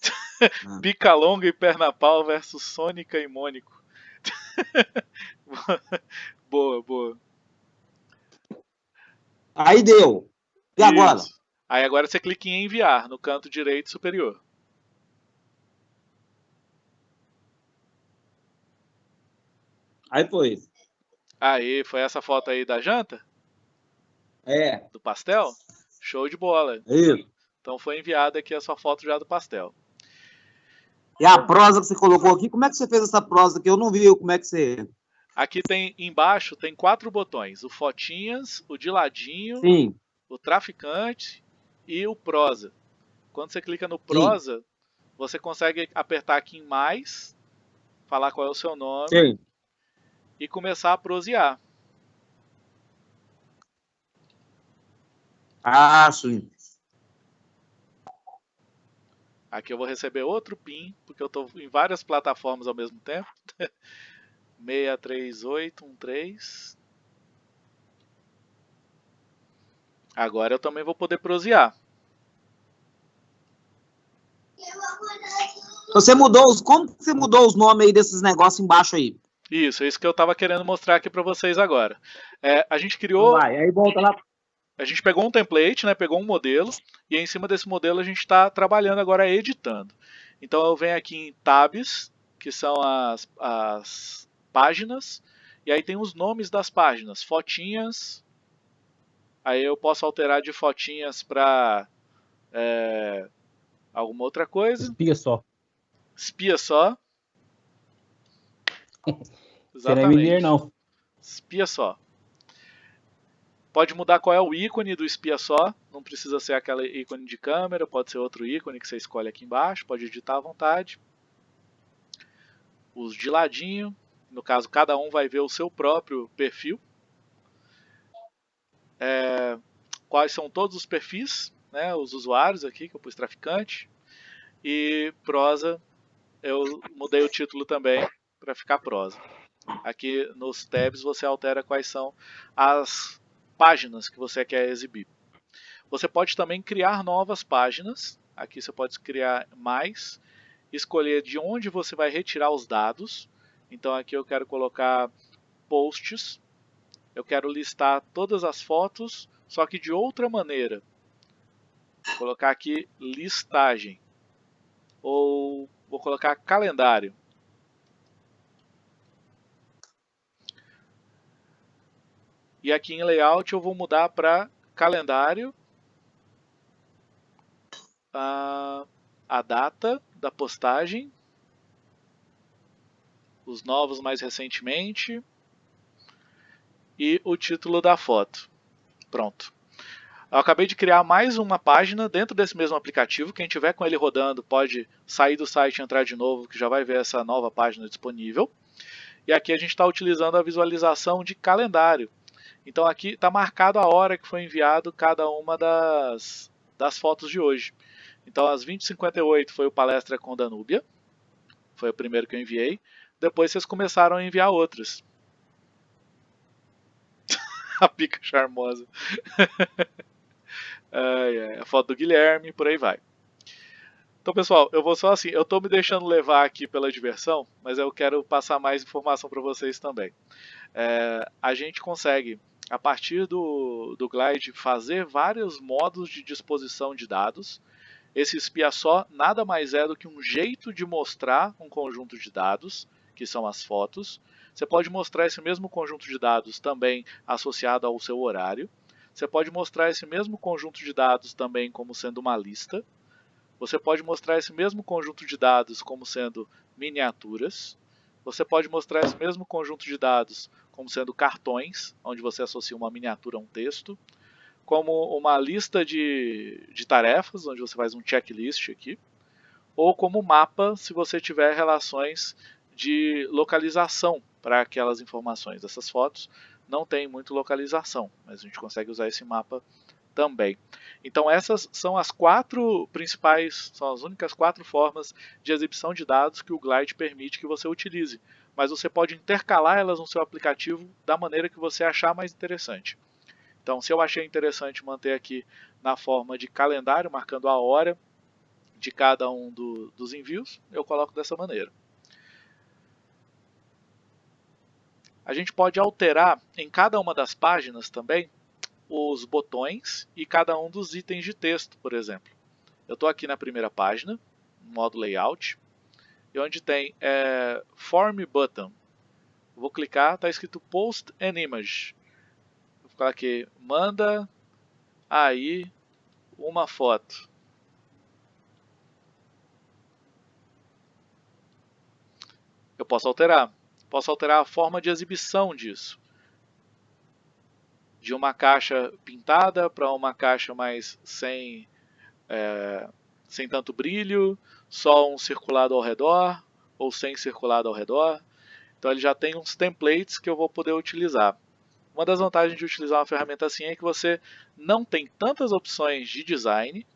Pica longa e perna pau versus Sônica e Mônico. boa, boa. Aí deu. E agora? Isso. Aí agora você clica em enviar no canto direito superior. Aí foi. Aí, foi essa foto aí da janta? É. Do pastel? Show de bola. Isso. Então foi enviada aqui a sua foto já do pastel. E a prosa que você colocou aqui, como é que você fez essa prosa aqui? Eu não vi como é que você. Aqui tem embaixo tem quatro botões: o fotinhas, o de ladinho, Sim. o traficante e o prosa. Quando você clica no prosa, você consegue apertar aqui em mais, falar qual é o seu nome Sim. e começar a prosear. Ah, sim. Aqui eu vou receber outro PIN, porque eu estou em várias plataformas ao mesmo tempo. 63813. Agora eu também vou poder prosear. Você mudou os. Como você mudou os nomes aí desses negócios embaixo aí? Isso, é isso que eu estava querendo mostrar aqui para vocês agora. É, a gente criou. Vai, aí volta lá. A gente pegou um template, né, pegou um modelo, e em cima desse modelo a gente está trabalhando agora editando. Então eu venho aqui em tabs, que são as, as páginas, e aí tem os nomes das páginas, fotinhas, aí eu posso alterar de fotinhas para é, alguma outra coisa. Espia só. Espia só. É mineiro, não. Espia só. Pode mudar qual é o ícone do espia só, não precisa ser aquele ícone de câmera, pode ser outro ícone que você escolhe aqui embaixo, pode editar à vontade. Os de ladinho, no caso cada um vai ver o seu próprio perfil. É, quais são todos os perfis, né, os usuários aqui, que eu pus traficante. E prosa, eu mudei o título também para ficar prosa. Aqui nos tabs você altera quais são as páginas que você quer exibir. Você pode também criar novas páginas. Aqui você pode criar mais, escolher de onde você vai retirar os dados. Então aqui eu quero colocar posts. Eu quero listar todas as fotos, só que de outra maneira. Vou colocar aqui listagem. Ou vou colocar calendário. E aqui em layout eu vou mudar para calendário, a, a data da postagem, os novos mais recentemente e o título da foto. Pronto. Eu acabei de criar mais uma página dentro desse mesmo aplicativo. Quem tiver com ele rodando pode sair do site e entrar de novo, que já vai ver essa nova página disponível. E aqui a gente está utilizando a visualização de calendário. Então aqui está marcado a hora que foi enviado cada uma das, das fotos de hoje. Então às 20h58 foi o palestra com Danúbia, foi o primeiro que eu enviei. Depois vocês começaram a enviar outros. a pica charmosa. ai, ai, a foto do Guilherme, por aí vai. Então, pessoal, eu vou só assim, eu estou me deixando levar aqui pela diversão, mas eu quero passar mais informação para vocês também. É, a gente consegue, a partir do, do Glide, fazer vários modos de disposição de dados. Esse espia só nada mais é do que um jeito de mostrar um conjunto de dados, que são as fotos. Você pode mostrar esse mesmo conjunto de dados também associado ao seu horário. Você pode mostrar esse mesmo conjunto de dados também como sendo uma lista. Você pode mostrar esse mesmo conjunto de dados como sendo miniaturas. Você pode mostrar esse mesmo conjunto de dados como sendo cartões, onde você associa uma miniatura a um texto. Como uma lista de, de tarefas, onde você faz um checklist aqui. Ou como mapa, se você tiver relações de localização para aquelas informações. Essas fotos não tem muito localização, mas a gente consegue usar esse mapa também. Então essas são as quatro principais, são as únicas quatro formas de exibição de dados que o Glide permite que você utilize. Mas você pode intercalar elas no seu aplicativo da maneira que você achar mais interessante. Então se eu achei interessante manter aqui na forma de calendário, marcando a hora de cada um do, dos envios, eu coloco dessa maneira. A gente pode alterar em cada uma das páginas também os botões e cada um dos itens de texto, por exemplo. Eu estou aqui na primeira página, modo layout, e onde tem é, Form Button. Vou clicar, está escrito Post an Image. Vou colocar aqui, manda aí uma foto. Eu posso alterar. Posso alterar a forma de exibição disso. De uma caixa pintada para uma caixa mais sem, é, sem tanto brilho, só um circulado ao redor ou sem circulado ao redor. Então ele já tem uns templates que eu vou poder utilizar. Uma das vantagens de utilizar uma ferramenta assim é que você não tem tantas opções de design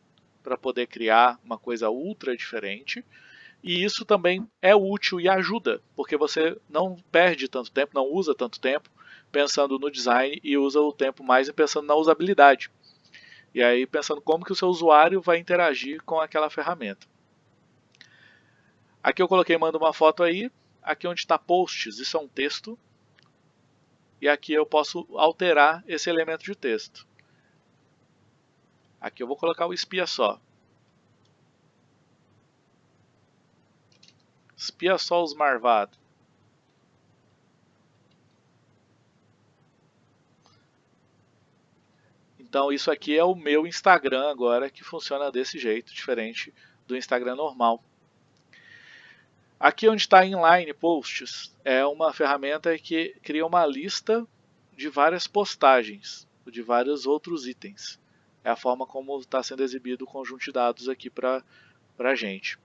para poder criar uma coisa ultra diferente. E isso também é útil e ajuda, porque você não perde tanto tempo, não usa tanto tempo pensando no design e usa o tempo mais pensando na usabilidade. E aí pensando como que o seu usuário vai interagir com aquela ferramenta. Aqui eu coloquei manda uma foto aí, aqui onde está posts, isso é um texto, e aqui eu posso alterar esse elemento de texto. Aqui eu vou colocar o espia só. Espia só os marvados. Então isso aqui é o meu Instagram agora que funciona desse jeito, diferente do Instagram normal. Aqui onde está Inline Posts é uma ferramenta que cria uma lista de várias postagens, de vários outros itens. É a forma como está sendo exibido o conjunto de dados aqui para a gente.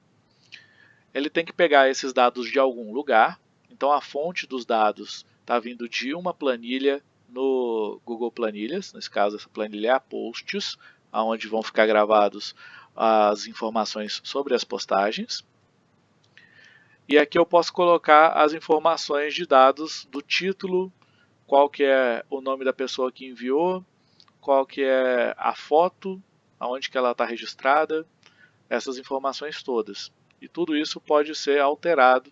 Ele tem que pegar esses dados de algum lugar, então a fonte dos dados está vindo de uma planilha no Google Planilhas, nesse caso essa planilha é a Posts, onde vão ficar gravados as informações sobre as postagens. E aqui eu posso colocar as informações de dados do título, qual que é o nome da pessoa que enviou, qual que é a foto, aonde que ela está registrada, essas informações todas. E tudo isso pode ser alterado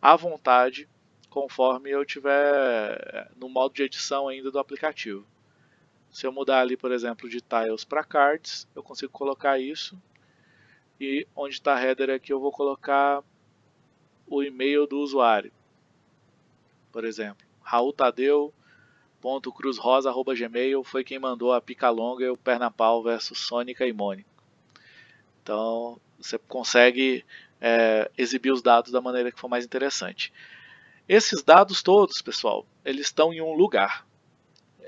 à vontade conforme eu tiver no modo de edição ainda do aplicativo. Se eu mudar ali, por exemplo, de tiles para cards, eu consigo colocar isso. E onde está header aqui eu vou colocar o e-mail do usuário. Por exemplo, raultadeu.cruzrosa.gmail foi quem mandou a pica longa e o perna pau versus Sônica e Mônica. Então você consegue é, exibir os dados da maneira que for mais interessante. Esses dados todos, pessoal, eles estão em um lugar.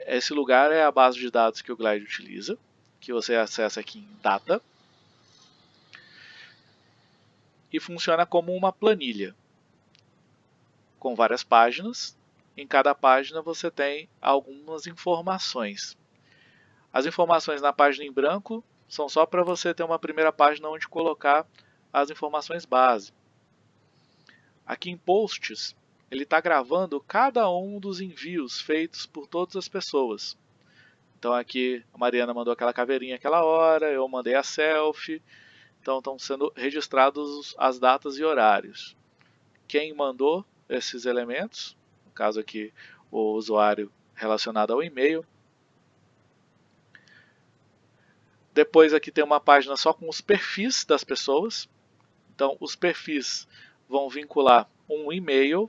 Esse lugar é a base de dados que o Glide utiliza, que você acessa aqui em Data e funciona como uma planilha com várias páginas. Em cada página você tem algumas informações. As informações na página em branco são só para você ter uma primeira página onde colocar as informações base. Aqui em Posts, ele está gravando cada um dos envios feitos por todas as pessoas. Então aqui a Mariana mandou aquela caveirinha aquela hora, eu mandei a selfie, então estão sendo registrados as datas e horários. Quem mandou esses elementos, no caso aqui o usuário relacionado ao e-mail. Depois aqui tem uma página só com os perfis das pessoas. Então os perfis vão vincular um e-mail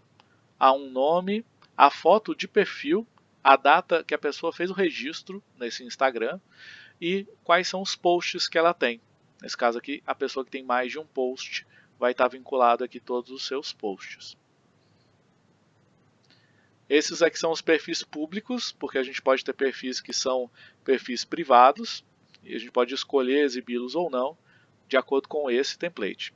a um nome, a foto de perfil, a data que a pessoa fez o registro nesse Instagram e quais são os posts que ela tem. Nesse caso aqui, a pessoa que tem mais de um post vai estar vinculado aqui todos os seus posts. Esses aqui são os perfis públicos, porque a gente pode ter perfis que são perfis privados, e a gente pode escolher exibi-los ou não, de acordo com esse template.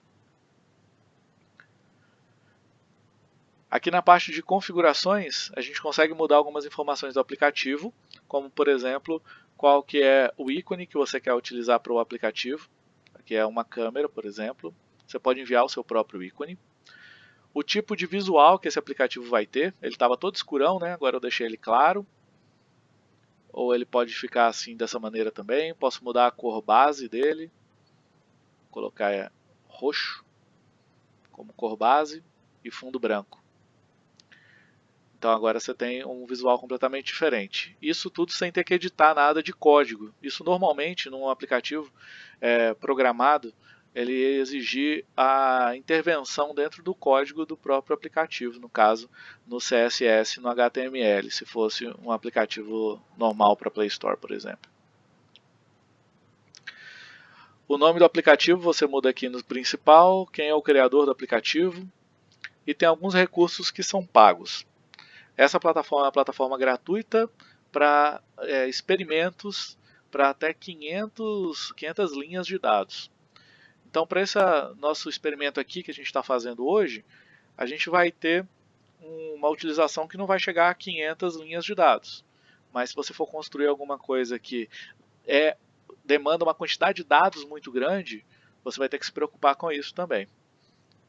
Aqui na parte de configurações, a gente consegue mudar algumas informações do aplicativo, como por exemplo, qual que é o ícone que você quer utilizar para o aplicativo que é uma câmera, por exemplo. Você pode enviar o seu próprio ícone. O tipo de visual que esse aplicativo vai ter, ele estava todo escurão, né? agora eu deixei ele claro. Ou ele pode ficar assim dessa maneira também. Posso mudar a cor base dele. Vou colocar é, roxo como cor base e fundo branco. Então agora você tem um visual completamente diferente. Isso tudo sem ter que editar nada de código. Isso normalmente num aplicativo é, programado, ele exigir a intervenção dentro do código do próprio aplicativo, no caso no CSS, no HTML, se fosse um aplicativo normal para Play Store, por exemplo. O nome do aplicativo você muda aqui no principal, quem é o criador do aplicativo e tem alguns recursos que são pagos. Essa plataforma é uma plataforma gratuita para é, experimentos para até 500, 500 linhas de dados. Então, para esse nosso experimento aqui que a gente está fazendo hoje, a gente vai ter uma utilização que não vai chegar a 500 linhas de dados. Mas se você for construir alguma coisa que é, demanda uma quantidade de dados muito grande, você vai ter que se preocupar com isso também.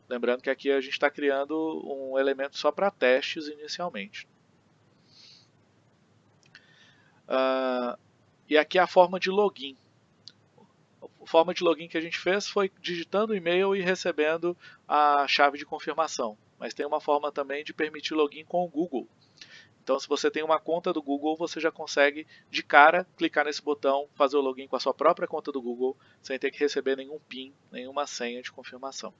Lembrando que aqui a gente está criando um elemento só para testes inicialmente. Uh, e aqui é a forma de login. A forma de login que a gente fez foi digitando o e-mail e recebendo a chave de confirmação. Mas tem uma forma também de permitir login com o Google. Então, se você tem uma conta do Google, você já consegue, de cara, clicar nesse botão, fazer o login com a sua própria conta do Google, sem ter que receber nenhum PIN, nenhuma senha de confirmação.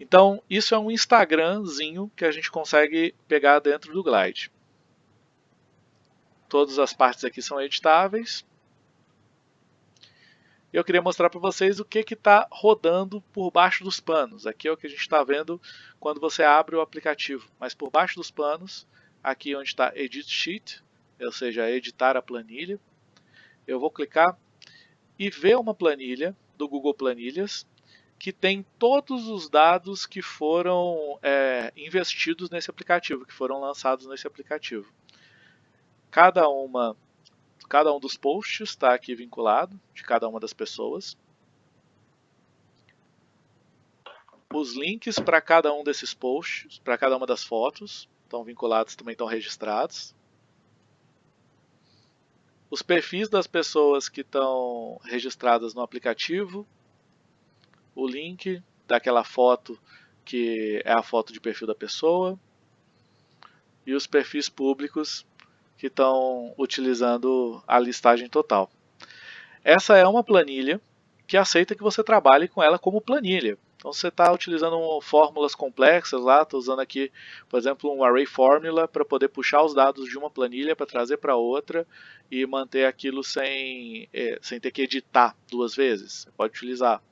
Então, isso é um Instagramzinho que a gente consegue pegar dentro do Glide. Todas as partes aqui são editáveis. Eu queria mostrar para vocês o que está rodando por baixo dos panos. Aqui é o que a gente está vendo quando você abre o aplicativo. Mas por baixo dos panos, aqui onde está Edit Sheet, ou seja, editar a planilha, eu vou clicar e ver uma planilha do Google Planilhas que tem todos os dados que foram é, investidos nesse aplicativo, que foram lançados nesse aplicativo. Cada uma, cada um dos posts está aqui vinculado de cada uma das pessoas. Os links para cada um desses posts, para cada uma das fotos, estão vinculados, também estão registrados. Os perfis das pessoas que estão registradas no aplicativo, o link daquela foto que é a foto de perfil da pessoa e os perfis públicos que estão utilizando a listagem total. Essa é uma planilha que aceita que você trabalhe com ela como planilha. Então você está utilizando fórmulas complexas lá, estou usando aqui, por exemplo, um array formula para poder puxar os dados de uma planilha para trazer para outra e manter aquilo sem, é, sem ter que editar duas vezes. Você pode utilizar.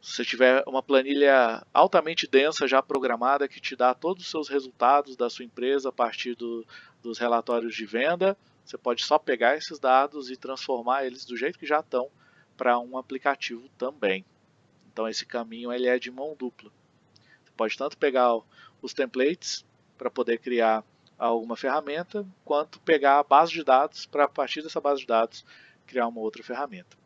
Se você tiver uma planilha altamente densa já programada que te dá todos os seus resultados da sua empresa a partir do, dos relatórios de venda, você pode só pegar esses dados e transformar eles do jeito que já estão para um aplicativo também. Então esse caminho ele é de mão dupla. Você pode tanto pegar os templates para poder criar alguma ferramenta, quanto pegar a base de dados para a partir dessa base de dados criar uma outra ferramenta.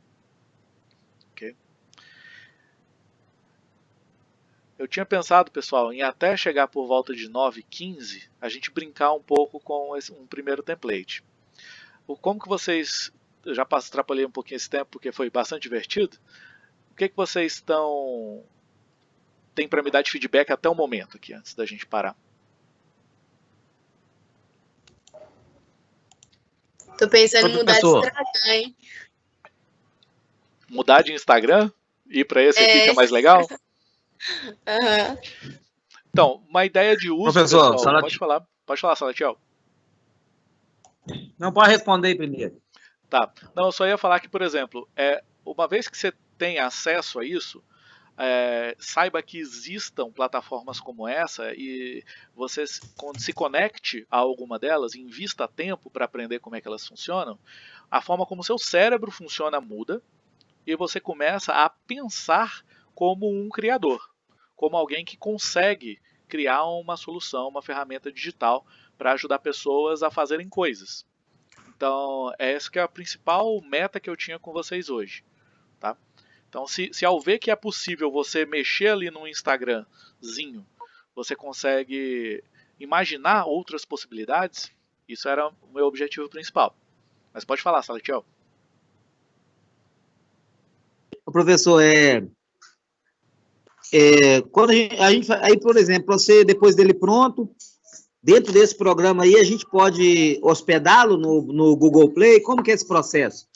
Eu tinha pensado, pessoal, em até chegar por volta de 9h15, a gente brincar um pouco com esse, um primeiro template. Como que vocês, eu já extrapolei um pouquinho esse tempo porque foi bastante divertido, o que, que vocês estão, tem para me dar de feedback até o momento aqui, antes da gente parar? Tô pensando em mudar de Instagram, hein? Mudar de Instagram? Ir para esse é. aqui que é mais legal? Uhum. Então, uma ideia de uso. Professor, pessoal, pode falar, pode falar, Salatiel. Não pode responder primeiro. Tá. Não, eu só ia falar que, por exemplo, é, uma vez que você tem acesso a isso, é, saiba que existam plataformas como essa e você se conecte a alguma delas, invista tempo para aprender como é que elas funcionam, a forma como seu cérebro funciona muda e você começa a pensar como um criador como alguém que consegue criar uma solução, uma ferramenta digital para ajudar pessoas a fazerem coisas. Então, essa que é a principal meta que eu tinha com vocês hoje. Tá? Então, se, se ao ver que é possível você mexer ali no Instagramzinho, você consegue imaginar outras possibilidades, isso era o meu objetivo principal. Mas pode falar, Salatiel. Professor, é, é, quando a gente, a gente, aí, por exemplo, você, depois dele pronto, dentro desse programa aí, a gente pode hospedá-lo no, no Google Play? Como que é esse processo?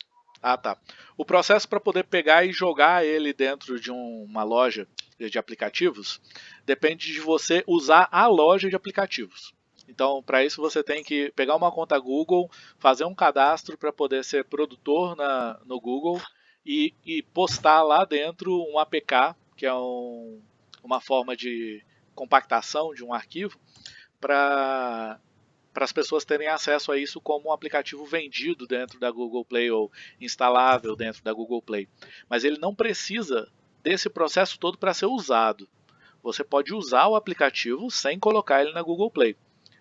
Ah, tá. O processo para poder pegar e jogar ele dentro de um, uma loja de aplicativos depende de você usar a loja de aplicativos. Então, para isso você tem que pegar uma conta Google, fazer um cadastro para poder ser produtor na, no Google e, e postar lá dentro um APK, que é um, uma forma de compactação de um arquivo, para para as pessoas terem acesso a isso como um aplicativo vendido dentro da Google Play ou instalável dentro da Google Play. Mas ele não precisa desse processo todo para ser usado. Você pode usar o aplicativo sem colocar ele na Google Play.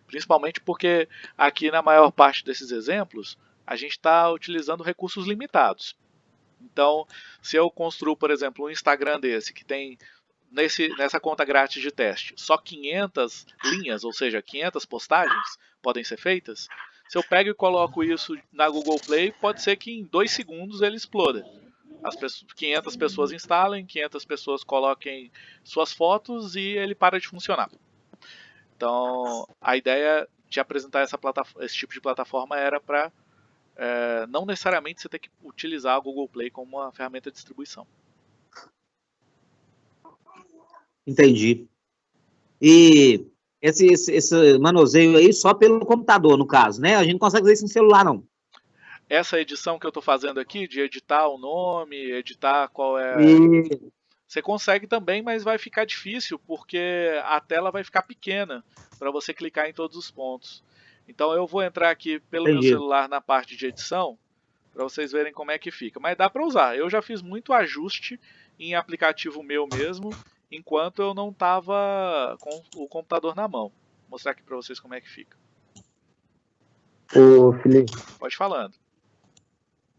Principalmente porque aqui na maior parte desses exemplos a gente está utilizando recursos limitados. Então, se eu construo, por exemplo, um Instagram desse que tem nesse, nessa conta grátis de teste só 500 linhas, ou seja, 500 postagens podem ser feitas, se eu pego e coloco isso na Google Play, pode ser que em dois segundos ele exploda. As pessoas, 500 pessoas instalem, 500 pessoas coloquem suas fotos e ele para de funcionar. Então, a ideia de apresentar essa esse tipo de plataforma era para é, não necessariamente você ter que utilizar a Google Play como uma ferramenta de distribuição. Entendi. E esse, esse, esse, manuseio aí só pelo computador, no caso, né? A gente não consegue fazer isso no celular, não. Essa edição que eu estou fazendo aqui, de editar o nome, editar qual é... E... Você consegue também, mas vai ficar difícil, porque a tela vai ficar pequena para você clicar em todos os pontos. Então eu vou entrar aqui pelo Entendi. meu celular na parte de edição, para vocês verem como é que fica. Mas dá para usar. Eu já fiz muito ajuste em aplicativo meu mesmo, enquanto eu não estava com o computador na mão. Vou mostrar aqui para vocês como é que fica. Ô, Felipe. Pode falando.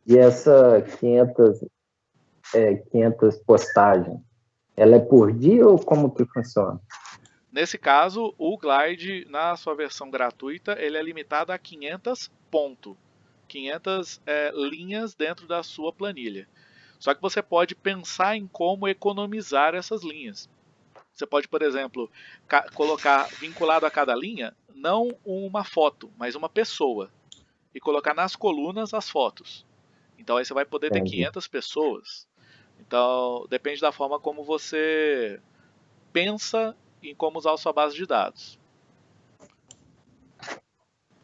E essa 500, é, 500 postagens, ela é por dia ou como que funciona? Nesse caso, o Glide, na sua versão gratuita, ele é limitado a 500 ponto. 500 é, linhas dentro da sua planilha. Só que você pode pensar em como economizar essas linhas. Você pode, por exemplo, colocar vinculado a cada linha não uma foto, mas uma pessoa e colocar nas colunas as fotos. Então aí você vai poder ter 500 pessoas. Então depende da forma como você pensa em como usar a sua base de dados.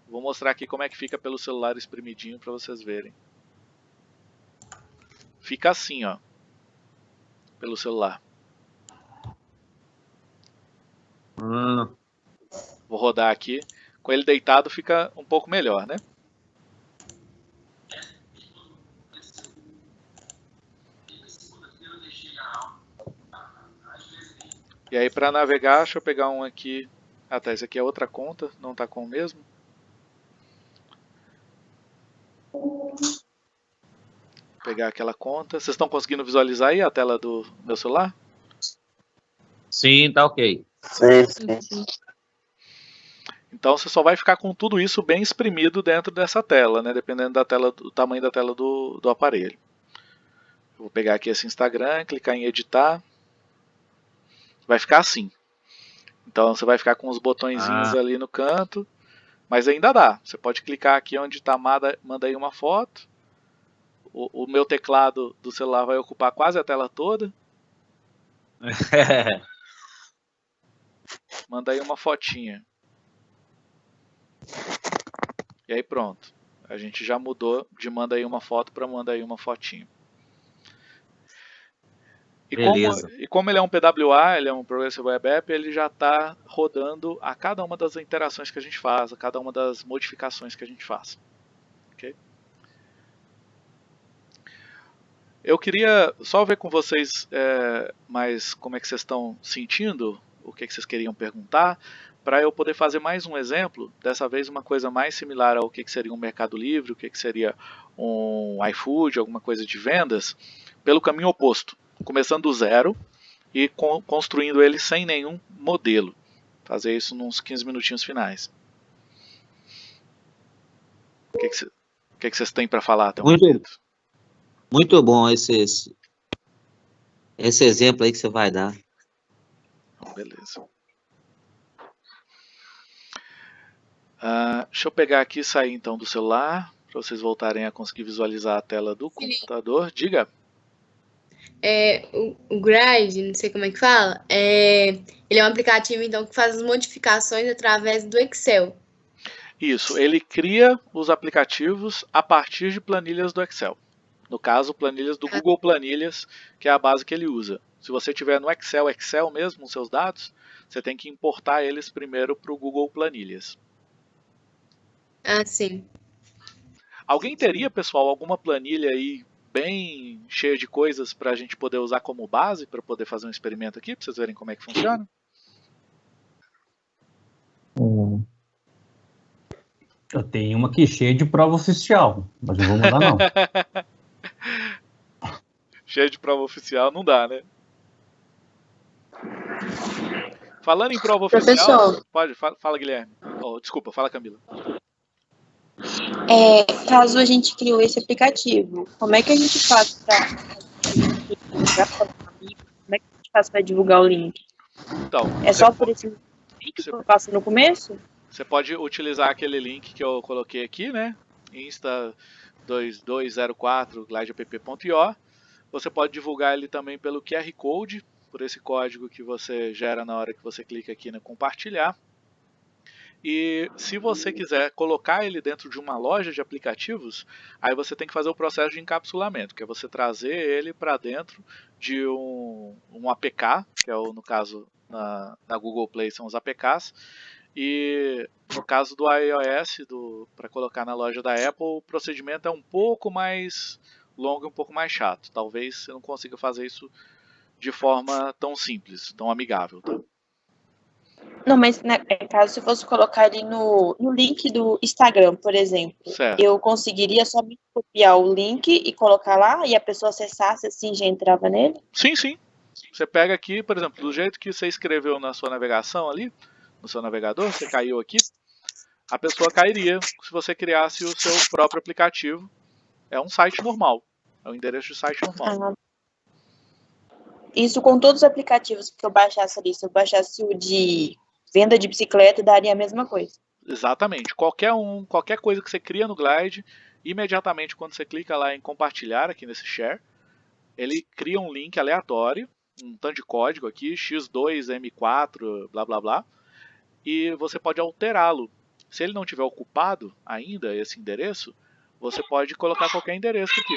Vou mostrar aqui como é que fica pelo celular espremidinho para vocês verem. Fica assim, ó. Pelo celular. Hum. Vou rodar aqui. Com ele deitado fica um pouco melhor, né? E aí para navegar, deixa eu pegar um aqui. Ah tá, esse aqui é outra conta, não está com o mesmo. pegar aquela conta. Vocês estão conseguindo visualizar aí a tela do meu celular? Sim, tá ok. Sim, sim. Então você só vai ficar com tudo isso bem exprimido dentro dessa tela, né? Dependendo da tela, do tamanho da tela do, do aparelho. Eu vou pegar aqui esse Instagram, clicar em editar. Vai ficar assim. Então você vai ficar com os botõezinhos ah. ali no canto. Mas ainda dá. Você pode clicar aqui onde está manda, manda aí uma foto o, o meu teclado do celular vai ocupar quase a tela toda. Manda aí uma fotinha. E aí pronto. A gente já mudou de manda aí uma foto para manda aí uma fotinho. E como, e como, ele é um PWA, ele é um Progressive Web App, ele já está rodando a cada uma das interações que a gente faz, a cada uma das modificações que a gente faz. Okay? Eu queria só ver com vocês é, mais como é que vocês estão sentindo, o que, que vocês queriam perguntar, para eu poder fazer mais um exemplo, dessa vez uma coisa mais similar ao que, que seria um Mercado Livre, o que, que seria um iFood, alguma coisa de vendas, pelo caminho oposto, começando do zero e con construindo ele sem nenhum modelo. Fazer isso nos 15 minutinhos finais. O que, que, que, que vocês têm para falar até o momento? Muito bom esse, esse, esse exemplo aí que você vai dar. Beleza. Uh, deixa eu pegar aqui e sair então do celular, para vocês voltarem a conseguir visualizar a tela do computador. Diga. É, o, o Gride, não sei como é que fala, é, ele é um aplicativo então que faz as modificações através do Excel. Isso, ele cria os aplicativos a partir de planilhas do Excel. No caso, planilhas do Google Planilhas, que é a base que ele usa. Se você tiver no Excel, Excel mesmo, os seus dados, você tem que importar eles primeiro para o Google Planilhas. Ah, sim. Alguém teria, pessoal, alguma planilha aí bem cheia de coisas para a gente poder usar como base para poder fazer um experimento aqui, para vocês verem como é que funciona? Hum. Eu tenho uma aqui cheia de prova oficial, mas não vou mandar não. cheia de prova oficial não dá, né? Falando em prova oficial, pode, fala, fala Guilherme. Oh, desculpa, fala Camila. É, caso a gente criou esse aplicativo, como é que a gente faz para como é que a gente faz para divulgar o link? Então, É só por esse link que eu faço no começo? você pode utilizar aquele link que eu coloquei aqui, né? Insta2204 glideapp.io. Você pode divulgar ele também pelo QR Code, por esse código que você gera na hora que você clica aqui no compartilhar. E se você quiser colocar ele dentro de uma loja de aplicativos, aí você tem que fazer o processo de encapsulamento, que é você trazer ele para dentro de um, um APK, que é o, no caso na, na Google Play são os APKs, e no caso do iOS, para colocar na loja da Apple, o procedimento é um pouco mais longo e um pouco mais chato. Talvez você não consiga fazer isso de forma tão simples, tão amigável. Tá? Não, mas né, caso você fosse colocar ele no, no link do Instagram, por exemplo, Certo. eu conseguiria somente copiar o link e colocar lá e a pessoa acessasse assim já entrava nele? Sim, sim. Você pega aqui, por exemplo, do jeito que você escreveu na sua navegação ali, no seu navegador, você caiu aqui, a pessoa cairia se você criasse o seu próprio aplicativo. É um site normal. É um endereço de site normal. Ah, Isso com todos os aplicativos que eu baixasse ali, se eu baixasse o de venda de bicicleta, daria a mesma coisa. Exatamente. Qualquer um, qualquer coisa que você cria no Glide, imediatamente quando você clica lá em compartilhar aqui nesse share, ele cria um link aleatório, um tanto de código aqui, x2m4, blá blá blá, e você pode alterá-lo. Se ele não tiver ocupado ainda esse endereço, você pode colocar qualquer endereço aqui.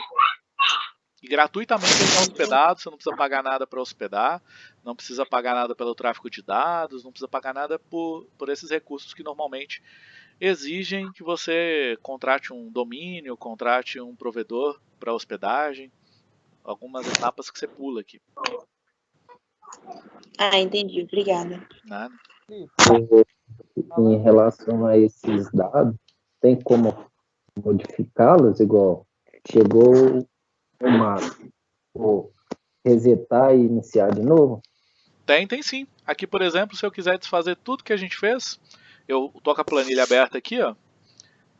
E gratuitamente ele está hospedado, você não precisa pagar nada para hospedar, não precisa pagar nada pelo tráfego de dados, não precisa pagar nada por, por esses recursos que normalmente exigem que você contrate um domínio, contrate um provedor para hospedagem, algumas etapas que você pula aqui. Ah, entendi. Obrigada. Nada. Em relação a esses dados, tem como modificá-los igual chegou o marco, ou resetar e iniciar de novo? Tem, tem sim. Aqui, por exemplo, se eu quiser desfazer tudo que a gente fez, eu tô com a planilha aberta aqui, ó.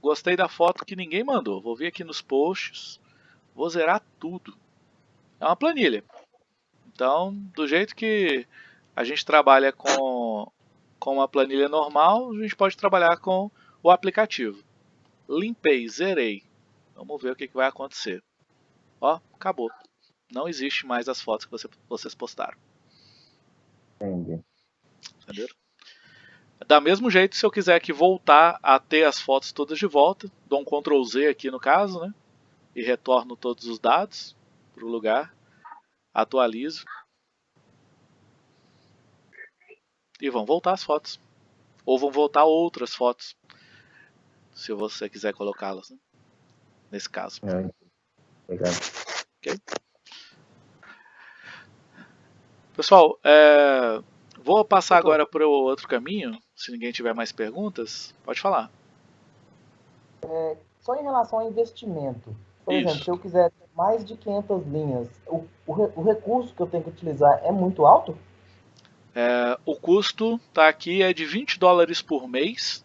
Gostei da foto que ninguém mandou. Vou vir aqui nos posts, vou zerar tudo. É uma planilha. Então, do jeito que a gente trabalha com, com uma planilha normal, a gente pode trabalhar com o aplicativo. Limpei, zerei. Vamos ver o que, que vai acontecer. Ó, acabou. Não existe mais as fotos que você, vocês postaram. Entendi. Entendeu? Da mesmo jeito, se eu quiser aqui voltar a ter as fotos todas de volta, dou um Ctrl Z aqui no caso, né? E retorno todos os dados para o lugar. Atualizo. E vão voltar as fotos. Ou vão voltar outras fotos. Se você quiser colocá-las, né? Nesse caso. É, legal. Ok? Pessoal, é, vou passar agora para o outro caminho. Se ninguém tiver mais perguntas, pode falar. É, só em relação ao investimento. Por Isso. exemplo, se eu quiser ter mais de 500 linhas, o, o, o recurso que eu tenho que utilizar é muito alto? É, o custo tá aqui é de 20 dólares por mês,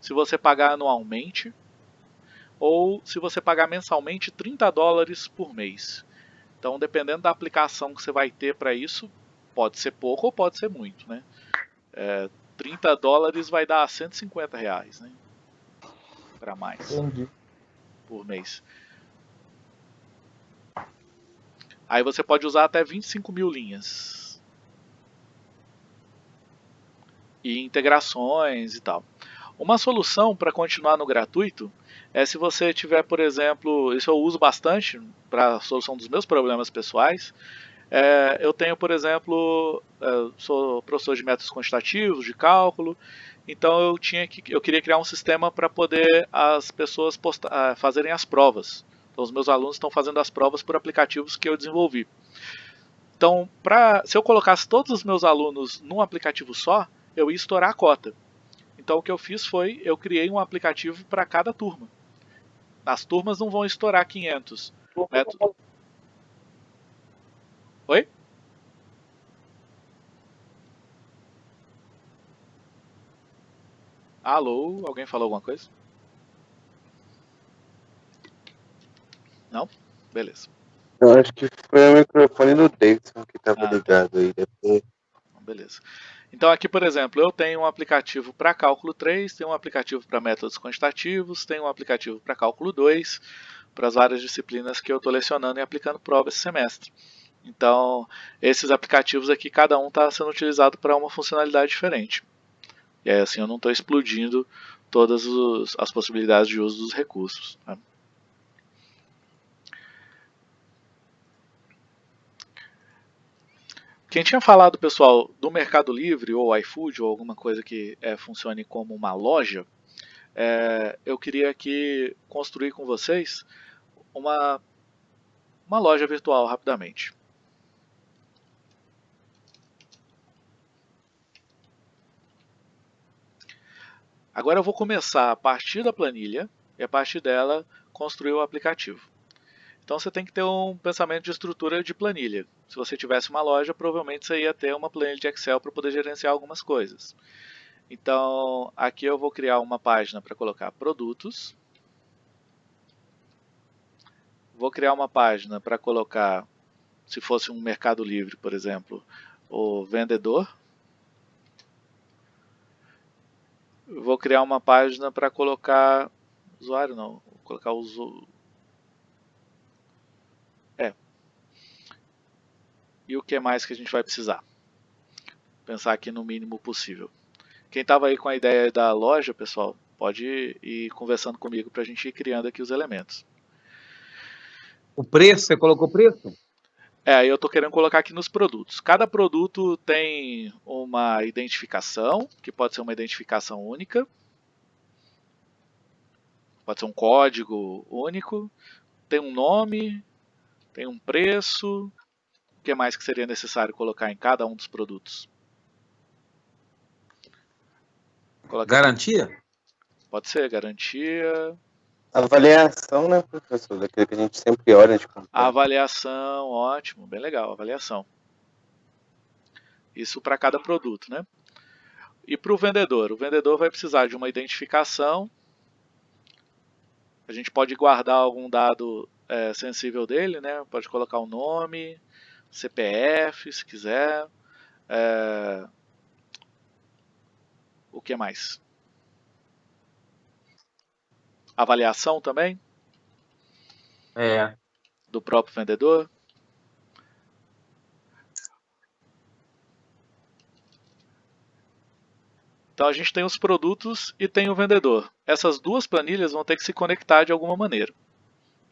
se você pagar anualmente, ou se você pagar mensalmente 30 dólares por mês. Então, dependendo da aplicação que você vai ter para isso, pode ser pouco ou pode ser muito, né? É, 30 dólares vai dar 150 reais, né? Para mais Entendi. por mês. Aí você pode usar até 25 mil linhas. E integrações e tal. Uma solução para continuar no gratuito é se você tiver, por exemplo, isso eu uso bastante para a solução dos meus problemas pessoais. É, eu tenho, por exemplo, é, sou professor de métodos quantitativos, de cálculo, então eu tinha que, eu queria criar um sistema para poder as pessoas ah, fazerem as provas. Então, os meus alunos estão fazendo as provas por aplicativos que eu desenvolvi. Então, pra, se eu colocasse todos os meus alunos num aplicativo só, eu ia estourar a cota. Então, o que eu fiz foi, eu criei um aplicativo para cada turma. As turmas não vão estourar 500. Método... Oi? Alô? Alguém falou alguma coisa? Não? Beleza. Eu acho que foi o microfone do Davidson que estava Ah, tá. ligado aí. Depois... Beleza. Então aqui, por exemplo, eu tenho um aplicativo para cálculo 3, tenho um aplicativo para métodos quantitativos, tenho um aplicativo para cálculo 2, para as várias disciplinas que eu estou lecionando e aplicando prova esse semestre. Então, esses aplicativos aqui, cada um está sendo utilizado para uma funcionalidade diferente. E aí, assim, eu não estou explodindo todas os- as possibilidades de uso dos recursos. tá? Quem tinha falado, pessoal, do Mercado Livre ou iFood ou alguma coisa que é, funcione como uma loja, é, eu queria aqui construir com vocês uma, uma loja virtual rapidamente. Agora eu vou começar a partir da planilha e a partir dela construir o aplicativo. Então você tem que ter um pensamento de estrutura de planilha. Se você tivesse uma loja, provavelmente você ia ter uma planilha de Excel para poder gerenciar algumas coisas. Então aqui eu vou criar uma página para colocar produtos. Vou criar uma página para colocar, se fosse um mercado livre, por exemplo, o vendedor. Vou criar uma página para colocar usuário não, vou colocar uso, E o que mais que a gente vai precisar? Pensar aqui no mínimo possível. Quem estava aí com a ideia da loja, pessoal, pode ir conversando comigo para a gente ir criando aqui os elementos. O preço, você colocou preço? É, eu estou querendo colocar aqui nos produtos. Cada produto tem uma identificação, que pode ser uma identificação única. Pode ser um código único. Tem um nome, tem um preço. O que mais que seria necessário colocar em cada um dos produtos? Coloca Garantia? Pode ser, garantia. Avaliação, né, professor? Daquilo que a gente sempre olha de comprar. Avaliação, ótimo, bem legal, avaliação. Isso para cada produto, né? E para o vendedor? O vendedor vai precisar de uma identificação. A gente pode guardar algum dado é, sensível dele, né? Pode colocar o nome, CPF, se quiser. É... O que mais? Avaliação também? É. Do próprio vendedor? Então a gente tem os produtos e tem o vendedor. Essas duas planilhas vão ter que se conectar de alguma maneira.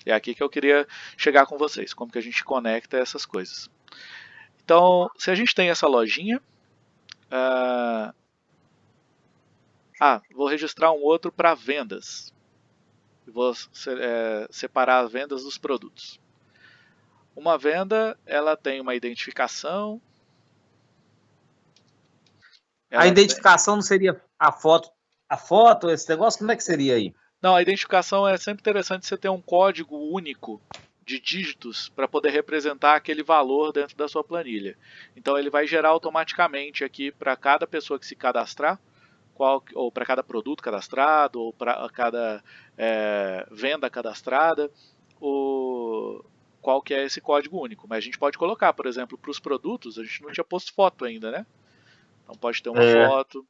É aqui que eu queria chegar com vocês, como que a gente conecta essas coisas. Então, se a gente tem essa lojinha, uh... ah, vou registrar um outro para vendas. Vou é, separar as vendas dos produtos. Uma venda, ela tem uma identificação. a identificação tem... não seria a foto, a foto, esse negócio, como é que seria aí? Não, a identificação é sempre interessante você ter um código único de dígitos para poder representar aquele valor dentro da sua planilha. Então ele vai gerar automaticamente aqui para cada pessoa que se cadastrar, qual, ou para cada produto cadastrado, ou para cada é, venda cadastrada, o, qual que é esse código único. Mas a gente pode colocar, por exemplo, para os produtos, a gente não tinha posto foto ainda, né? Então pode ter uma É. foto.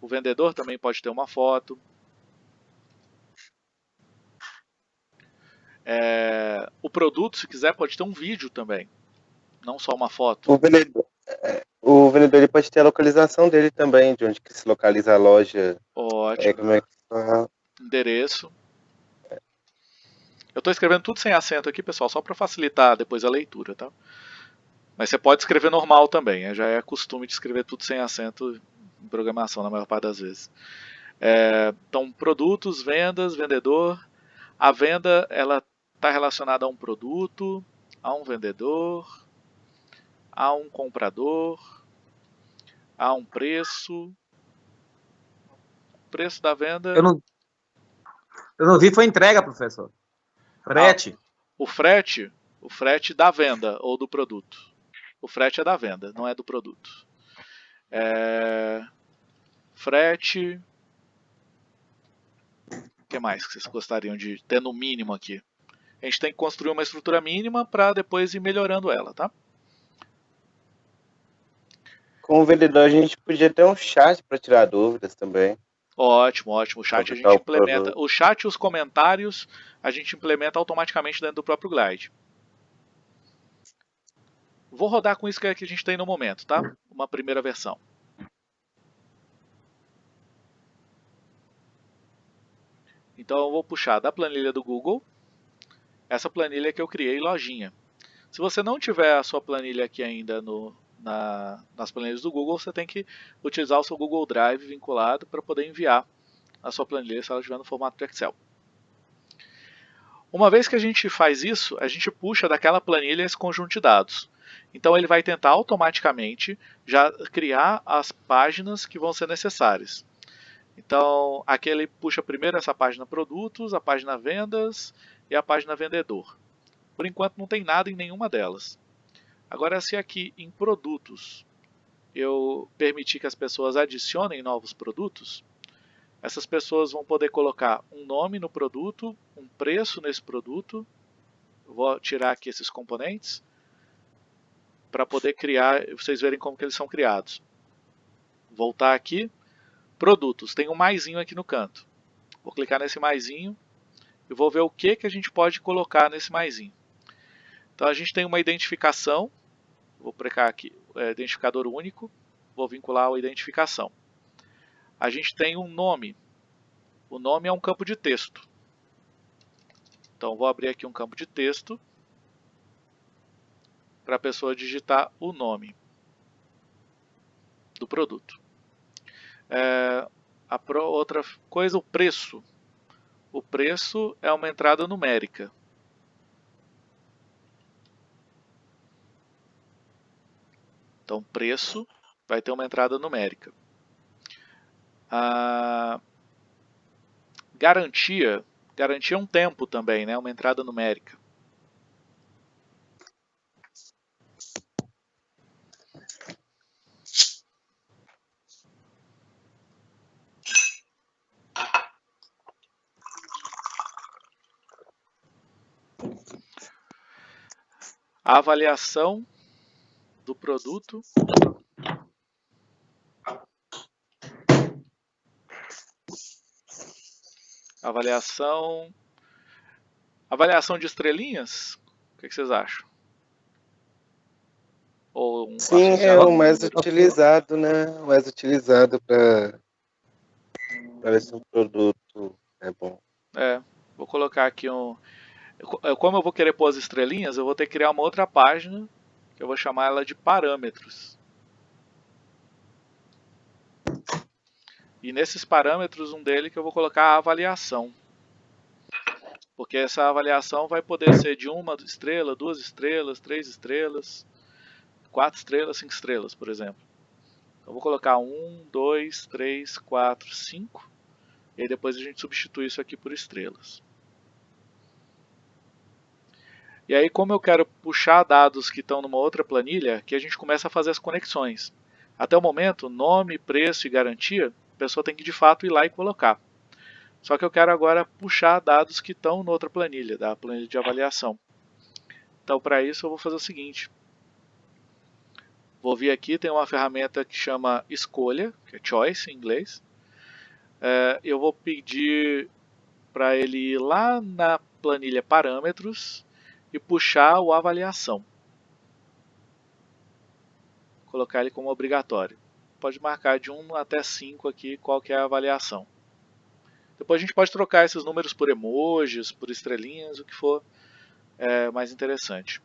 O vendedor também pode ter uma foto. É, o produto, se quiser, pode ter um vídeo também, não só uma foto. O vendedor, é, O vendedor ele pode ter a localização dele também, de onde que se localiza a loja. Ótimo. É, como é que fala? Endereço. Eu estou escrevendo tudo sem acento aqui, pessoal, só para facilitar depois a leitura, tá? Mas você pode escrever normal também, é, já é costume de escrever tudo sem acento em programação na maior parte das vezes. É, então, produtos, vendas, vendedor. A venda ela está relacionada a um produto, a um vendedor, a um comprador, a um preço. O preço da venda. Eu não, eu não vi, foi entrega, professor. Frete. Ah, o frete, o frete da venda ou do produto. O frete é da venda, não é do produto. É... Frete. O que mais que vocês gostariam de ter no mínimo aqui? A gente tem que construir uma estrutura mínima para depois ir melhorando ela, tá? Com o vendedor a gente podia ter um chat para tirar dúvidas também. Ótimo, ótimo. O chat a gente implementa. O chat e os comentários a gente implementa automaticamente dentro do próprio Glide. Vou rodar com isso que a gente tem no momento, tá? Uma primeira versão. Então eu vou puxar da planilha do Google essa planilha que eu criei lojinha. Se você não tiver a sua planilha aqui ainda no, na, nas planilhas do Google, você tem que utilizar o seu Google Drive vinculado para poder enviar a sua planilha se ela estiver no formato de Excel. Uma vez que a gente faz isso, a gente puxa daquela planilha esse conjunto de dados. Então ele vai tentar automaticamente já criar as páginas que vão ser necessárias. Então aqui ele puxa primeiro essa página produtos, a página vendas e a página vendedor. Por enquanto não tem nada em nenhuma delas. Agora se aqui em produtos eu permitir que as pessoas adicionem novos produtos, essas pessoas vão poder colocar um nome no produto, um preço nesse produto. Vou tirar aqui esses componentes para poder criar, vocês verem como que eles são criados. Voltar aqui, produtos, tem um maisinho aqui no canto. Vou clicar nesse maisinho e vou ver o que, que a gente pode colocar nesse maisinho. Então a gente tem uma identificação, vou precar aqui, é, identificador único, vou vincular a identificação. A gente tem um nome, o nome é um campo de texto. Então vou abrir aqui um campo de texto para a pessoa digitar o nome do produto. É, a outra coisa, o preço. O preço é uma entrada numérica. Então, preço vai ter uma entrada numérica. A garantia, garantia é um tempo também, né? uma entrada numérica. A avaliação do produto. Avaliação. Avaliação de estrelinhas? O que, vocês acham? Ou um sim é o mais utilizado né? O mais utilizado para para esse produto é bom. É vou colocar aqui um como eu vou querer pôr as estrelinhas eu vou ter que criar uma outra página que eu vou chamar ela de parâmetros. E nesses parâmetros, um deles que eu vou colocar a avaliação. Porque essa avaliação vai poder ser de uma estrela, duas estrelas, três estrelas, quatro estrelas, cinco estrelas, por exemplo. Eu vou colocar um, dois, três, quatro, cinco. E depois a gente substitui isso aqui por estrelas. E aí, como eu quero puxar dados que estão numa outra planilha, que a gente começa a fazer as conexões. Até o momento, nome, preço e garantia, a pessoa tem que de fato ir lá e colocar. Só que eu quero agora puxar dados que estão na outra planilha, da planilha de avaliação. Então, para isso, eu vou fazer o seguinte. Vou vir aqui, tem uma ferramenta que chama escolha, que é choice em inglês. É, eu vou pedir para ele ir lá na planilha parâmetros e puxar o avaliação. Colocar ele como obrigatório. Pode marcar de 1 até 5 aqui qual que é a avaliação. Depois a gente pode trocar esses números por emojis, por estrelinhas, o que for é, mais interessante.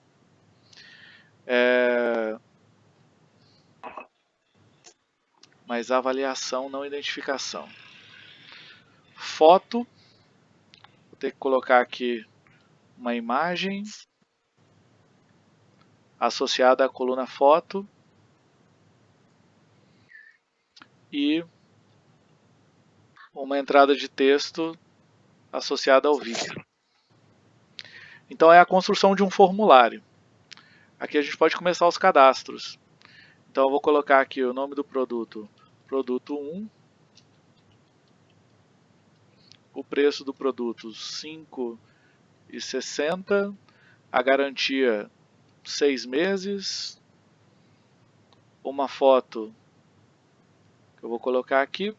É... Mas avaliação, não identificação. Foto. Vou ter que colocar aqui uma imagem associada à coluna foto e uma entrada de texto associada ao vídeo. Então é a construção de um formulário. Aqui a gente pode começar os cadastros. Então eu vou colocar aqui o nome do produto, produto 1, o preço do produto 5,60, a garantia 6 meses, uma foto que eu vou colocar aqui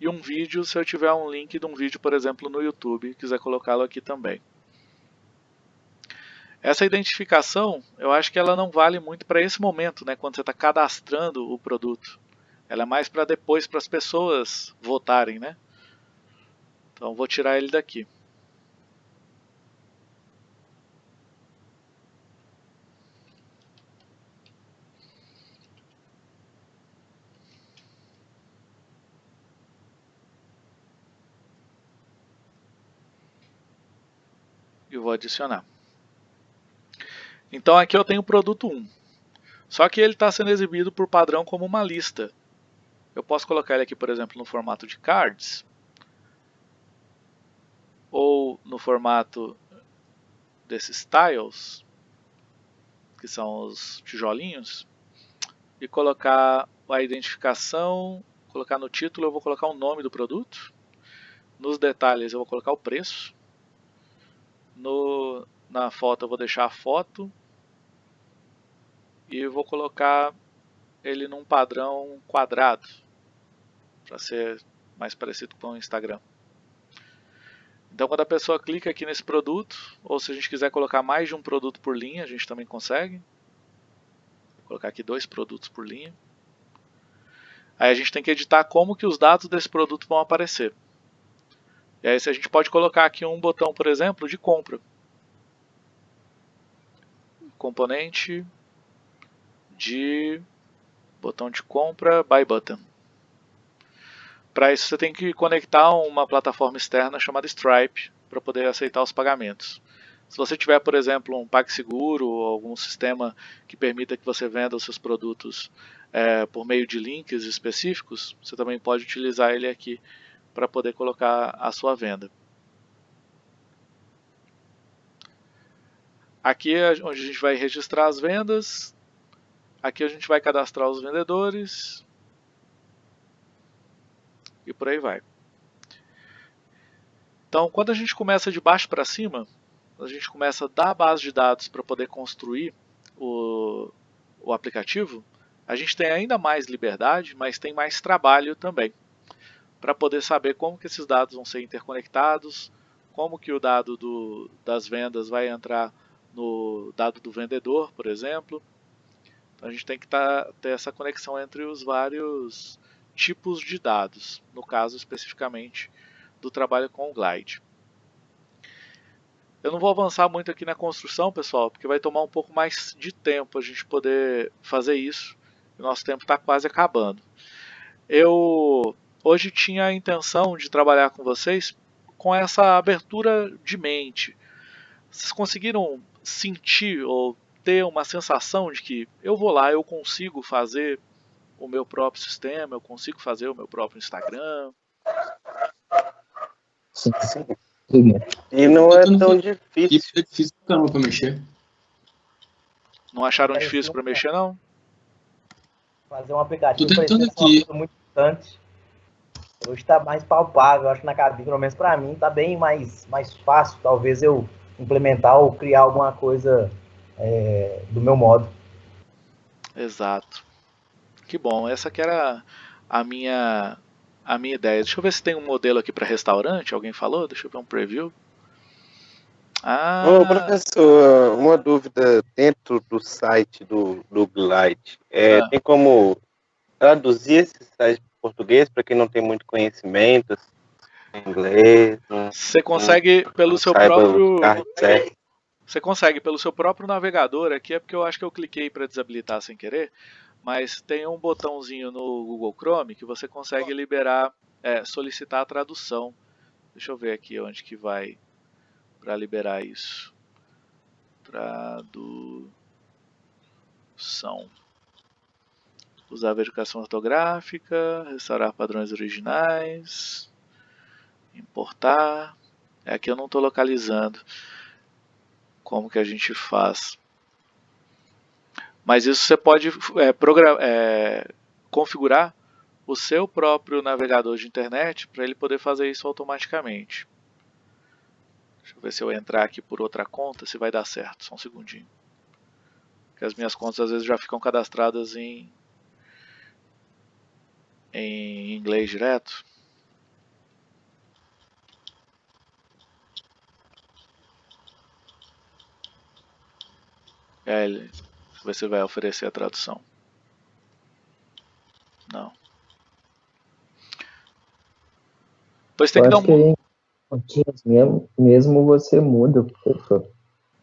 e um vídeo se eu tiver um link de um vídeo, por exemplo, no YouTube, quiser colocá-lo aqui também. Essa identificação, eu acho que ela não vale muito para esse momento, né, quando você está cadastrando o produto. Ela é mais para depois, para as pessoas votarem, né? Então vou tirar ele daqui. Vou adicionar. Então aqui eu tenho o produto 1. Só que ele está sendo exibido por padrão como uma lista. Eu posso colocar ele aqui, por exemplo, no formato de cards. Ou no formato desses tiles, que são os tijolinhos. E colocar a identificação, colocar no título eu vou colocar o nome do produto. Nos detalhes eu vou colocar o preço. No, na foto eu vou deixar a foto e vou colocar ele num padrão quadrado para ser mais parecido com o Instagram. Então quando a pessoa clica aqui nesse produto, ou se a gente quiser colocar mais de um produto por linha, a gente também consegue. Vou colocar aqui dois produtos por linha. Aí a gente tem que editar como que os dados desse produto vão aparecer. E aí a gente pode colocar aqui um botão, por exemplo, de compra. Componente de botão de compra, buy button. Para isso você tem que conectar uma plataforma externa chamada Stripe para poder aceitar os pagamentos. Se você tiver, por exemplo, um PagSeguro ou algum sistema que permita que você venda os seus produtos é, por meio de links específicos, você também pode utilizar ele aqui para poder colocar a sua venda. Aqui é onde a gente vai registrar as vendas. Aqui a gente vai cadastrar os vendedores. E por aí vai. Então, quando a gente começa de baixo para cima, a gente começa da base de dados para poder construir o, o aplicativo, a gente tem ainda mais liberdade, mas tem mais trabalho também para poder saber como que esses dados vão ser interconectados, como que o dado do, das vendas vai entrar no dado do vendedor, por exemplo. Então a gente tem que tá, ter essa conexão entre os vários tipos de dados, no caso especificamente do trabalho com o Glide. Eu não vou avançar muito aqui na construção, pessoal, porque vai tomar um pouco mais de tempo a gente poder fazer isso. O nosso tempo está quase acabando. Eu hoje tinha a intenção de trabalhar com vocês com essa abertura de mente. Vocês conseguiram sentir ou ter uma sensação de que eu vou lá, eu consigo fazer o meu próprio sistema, eu consigo fazer o meu próprio Instagram? Sim, sim. E não é tão difícil. É difícil caramba pra mexer. Não acharam difícil para mexer, não? Fazer um aplicativo Tô tentando aqui. muito distante. Hoje está mais palpável, acho que na cabine, pelo menos para mim, está bem mais, mais fácil, talvez eu implementar ou criar alguma coisa é, do meu modo. Exato. Que bom, essa que era a minha a minha ideia. Deixa eu ver se tem um modelo aqui para restaurante, alguém falou? Deixa eu ver um preview. Ah, Ô, professor, uma dúvida dentro do site do, do Glide. É, Ah. Tem como traduzir esse site português para quem não tem muito conhecimento assim, em inglês? Você consegue não- pelo não seu próprio. Você consegue pelo seu próprio navegador aqui, é porque eu acho que eu cliquei para desabilitar sem querer, mas tem um botãozinho no Google Chrome que você consegue liberar, é, solicitar a tradução. Deixa eu ver aqui onde que vai para liberar isso. Tradução. Usar verificação ortográfica, restaurar padrões originais, importar. É aqui eu não estou localizando como que a gente faz. Mas isso você pode é, é, configurar o seu próprio navegador de internet para ele poder fazer isso automaticamente. Deixa eu ver se eu entrar aqui por outra conta, se vai dar certo. Só um segundinho. Porque as minhas contas às vezes já ficam cadastradas em, em inglês direto. É, eu ver se vai oferecer a tradução. Não. Pois tem Eu que dar que um. em pontinhos mesmo, mesmo você muda, professor.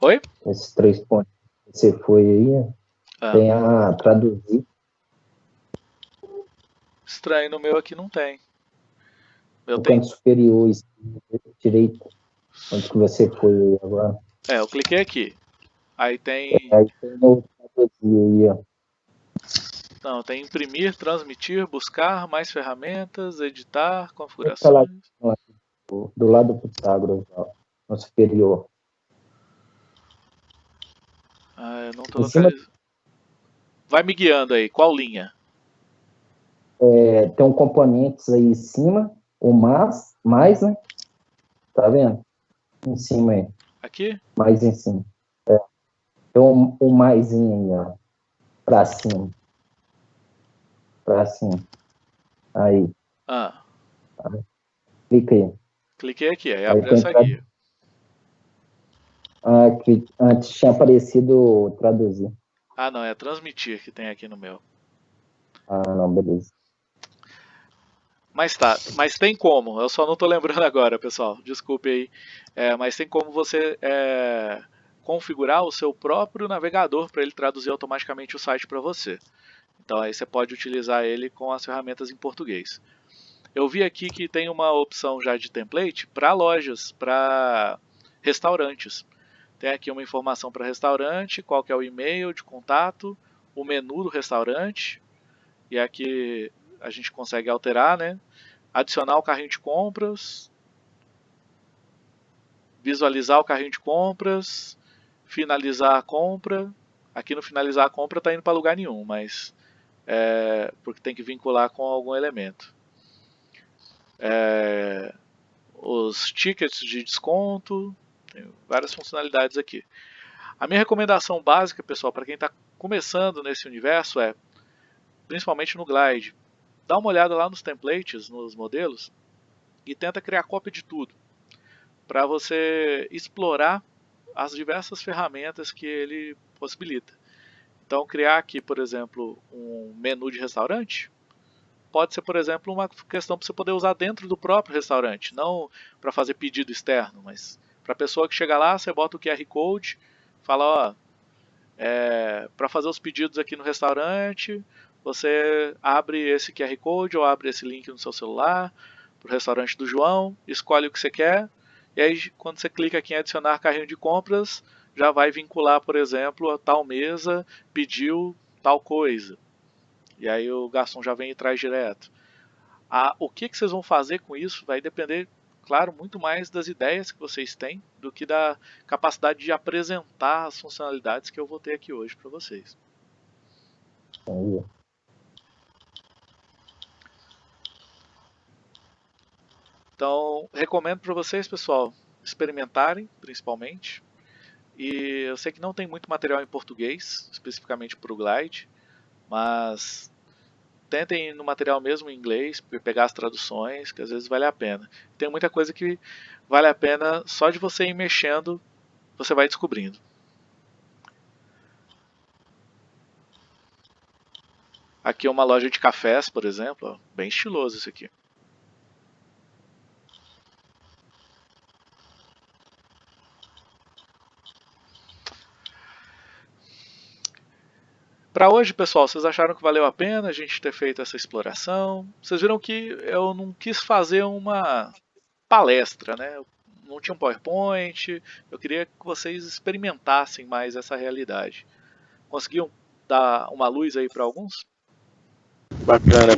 Oi? Esses três pontos que você foi aí, Ah. tem a traduzir. Estranho, no meu aqui não tem. Eu no tenho. canto superior direito, onde que você foi agora. É, eu cliquei aqui. Aí tem. Aí tem o ó. Não, tem imprimir, transmitir, buscar, mais ferramentas, editar, configurações. do, do lado do Pitágoras, no superior. Ah, eu não tô localizando. Vai me guiando aí, qual linha? É, tem um componentes aí em cima, o mais, mais, né? Tá vendo? Em cima aí, Aqui? mais em cima. É. Tem um, um maisinho aí, ó. Pra cima. Pra cima. Aí, Ah, clica aí. cliquei aqui, aí Aí abre essa trad- guia. Ah, que antes tinha aparecido traduzir. Ah, não, é transmitir que tem aqui no meu. Ah, não, beleza. Mas tá, mas tem como, eu só não tô lembrando agora, pessoal, desculpe aí. É, mas tem como você é, configurar o seu próprio navegador para ele traduzir automaticamente o site para você. Então aí você pode utilizar ele com as ferramentas em português. Eu vi aqui que tem uma opção já de template para lojas, para restaurantes. Tem aqui uma informação para restaurante, qual que é o e-mail de contato, o menu do restaurante, e aqui a gente consegue alterar, né? Adicionar o carrinho de compras, visualizar o carrinho de compras, finalizar a compra. Aqui no finalizar a compra está indo para lugar nenhum, mas é, porque tem que vincular com algum elemento. É, os tickets de desconto, tem várias funcionalidades aqui. A minha recomendação básica, pessoal, para quem está começando nesse universo é, principalmente no Glide, dá uma olhada lá nos templates, nos modelos, e tenta criar cópia de tudo, para você explorar as diversas ferramentas que ele possibilita. Então, criar aqui, por exemplo, um menu de restaurante, pode ser, por exemplo, uma questão para você poder usar dentro do próprio restaurante, não para fazer pedido externo, mas para a pessoa que chega lá, você bota o QR Code, fala, ó, é, para fazer os pedidos aqui no restaurante, você abre esse QR Code ou abre esse link no seu celular para o restaurante do João, escolhe o que você quer, e aí quando você clica aqui em adicionar carrinho de compras, já vai vincular, por exemplo, a tal mesa pediu tal coisa. E aí o garçom já vem e traz direto. O que, que vocês vão fazer com isso vai depender, claro, muito mais das ideias que vocês têm do que da capacidade de apresentar as funcionalidades que eu vou ter aqui hoje para vocês. Então, recomendo para vocês, pessoal, experimentarem, principalmente. E eu sei que não tem muito material em português, especificamente para o Glide, mas tentem no material mesmo em inglês, pegar as traduções, que às vezes vale a pena. Tem muita coisa que vale a pena só de você ir mexendo você vai descobrindo. Aqui é uma loja de cafés, por exemplo, bem estiloso esse aqui. Para hoje, pessoal, vocês acharam que valeu a pena a gente ter feito essa exploração? Vocês viram que eu não quis fazer uma palestra, né? Eu não tinha um PowerPoint, eu queria que vocês experimentassem mais essa realidade. Conseguiam dar uma luz aí para alguns? Bacana.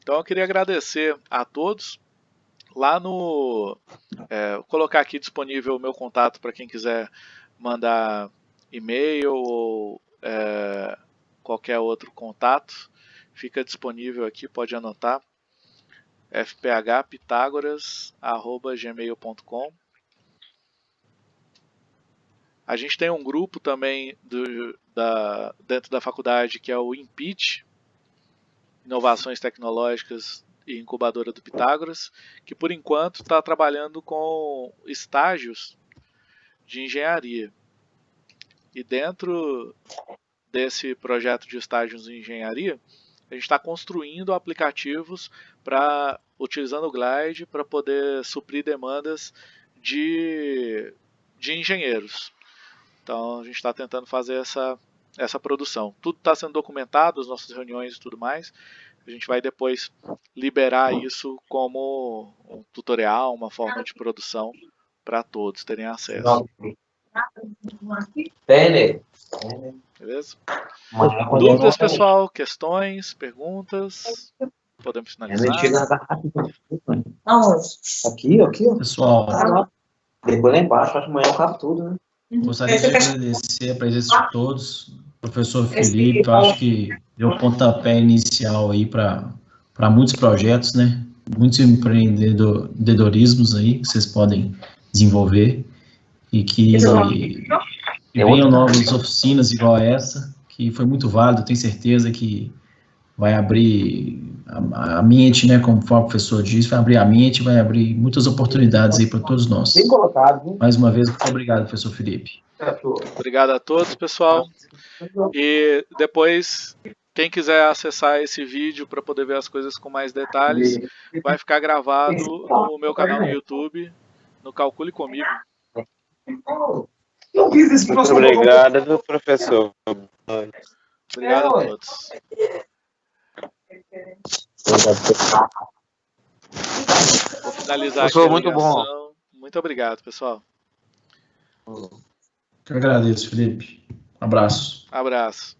Então eu queria agradecer a todos. Lá no. É, vou colocar aqui disponível o meu contato para quem quiser mandar e-mail ou é, qualquer outro contato. Fica disponível aqui, pode anotar. fphpitagoras.gmail.com A gente tem um grupo também do, da, dentro da faculdade que é o IMPIT, Inovações Tecnológicas e Incubadora do Pitágoras, que por enquanto está trabalhando com estágios de engenharia. E dentro desse projeto de estágios em engenharia, a gente está construindo aplicativos para utilizando o Glide para poder suprir demandas de, de engenheiros. Então a gente está tentando fazer essa, essa produção. Tudo está sendo documentado, as nossas reuniões e tudo mais. A gente vai depois liberar isso como um tutorial, uma forma de produção para todos terem acesso. Beleza? Dúvidas, pessoal? Questões? Perguntas? Podemos finalizar? Aqui, aqui, ó. Pessoal, Depois lá embaixo, acho que amanhã eu cabo tudo, né? gostaria de agradecer a presença de todos. Professor Felipe, eu acho que deu pontapé inicial aí para muitos projetos, né? Muitos empreendedor- empreendedorismos aí que vocês podem desenvolver e que, que venham novas oficinas igual a essa, que foi muito válido, tenho certeza que vai abrir a, a mente, né, como o professor disse, vai abrir a mente, vai abrir muitas oportunidades aí para todos nós. Bem colocado, viu? Mais uma vez, muito obrigado, professor Felipe. Obrigado a todos, pessoal. E depois, quem quiser acessar esse vídeo para poder ver as coisas com mais detalhes, vai ficar gravado no meu canal no YouTube, no Calcule Comigo. Muito obrigado, professor. Obrigado a todos. Vou finalizar aqui Professor, a muito bom. Muito obrigado, pessoal. Eu agradeço, Felipe. Abraço. Abraço.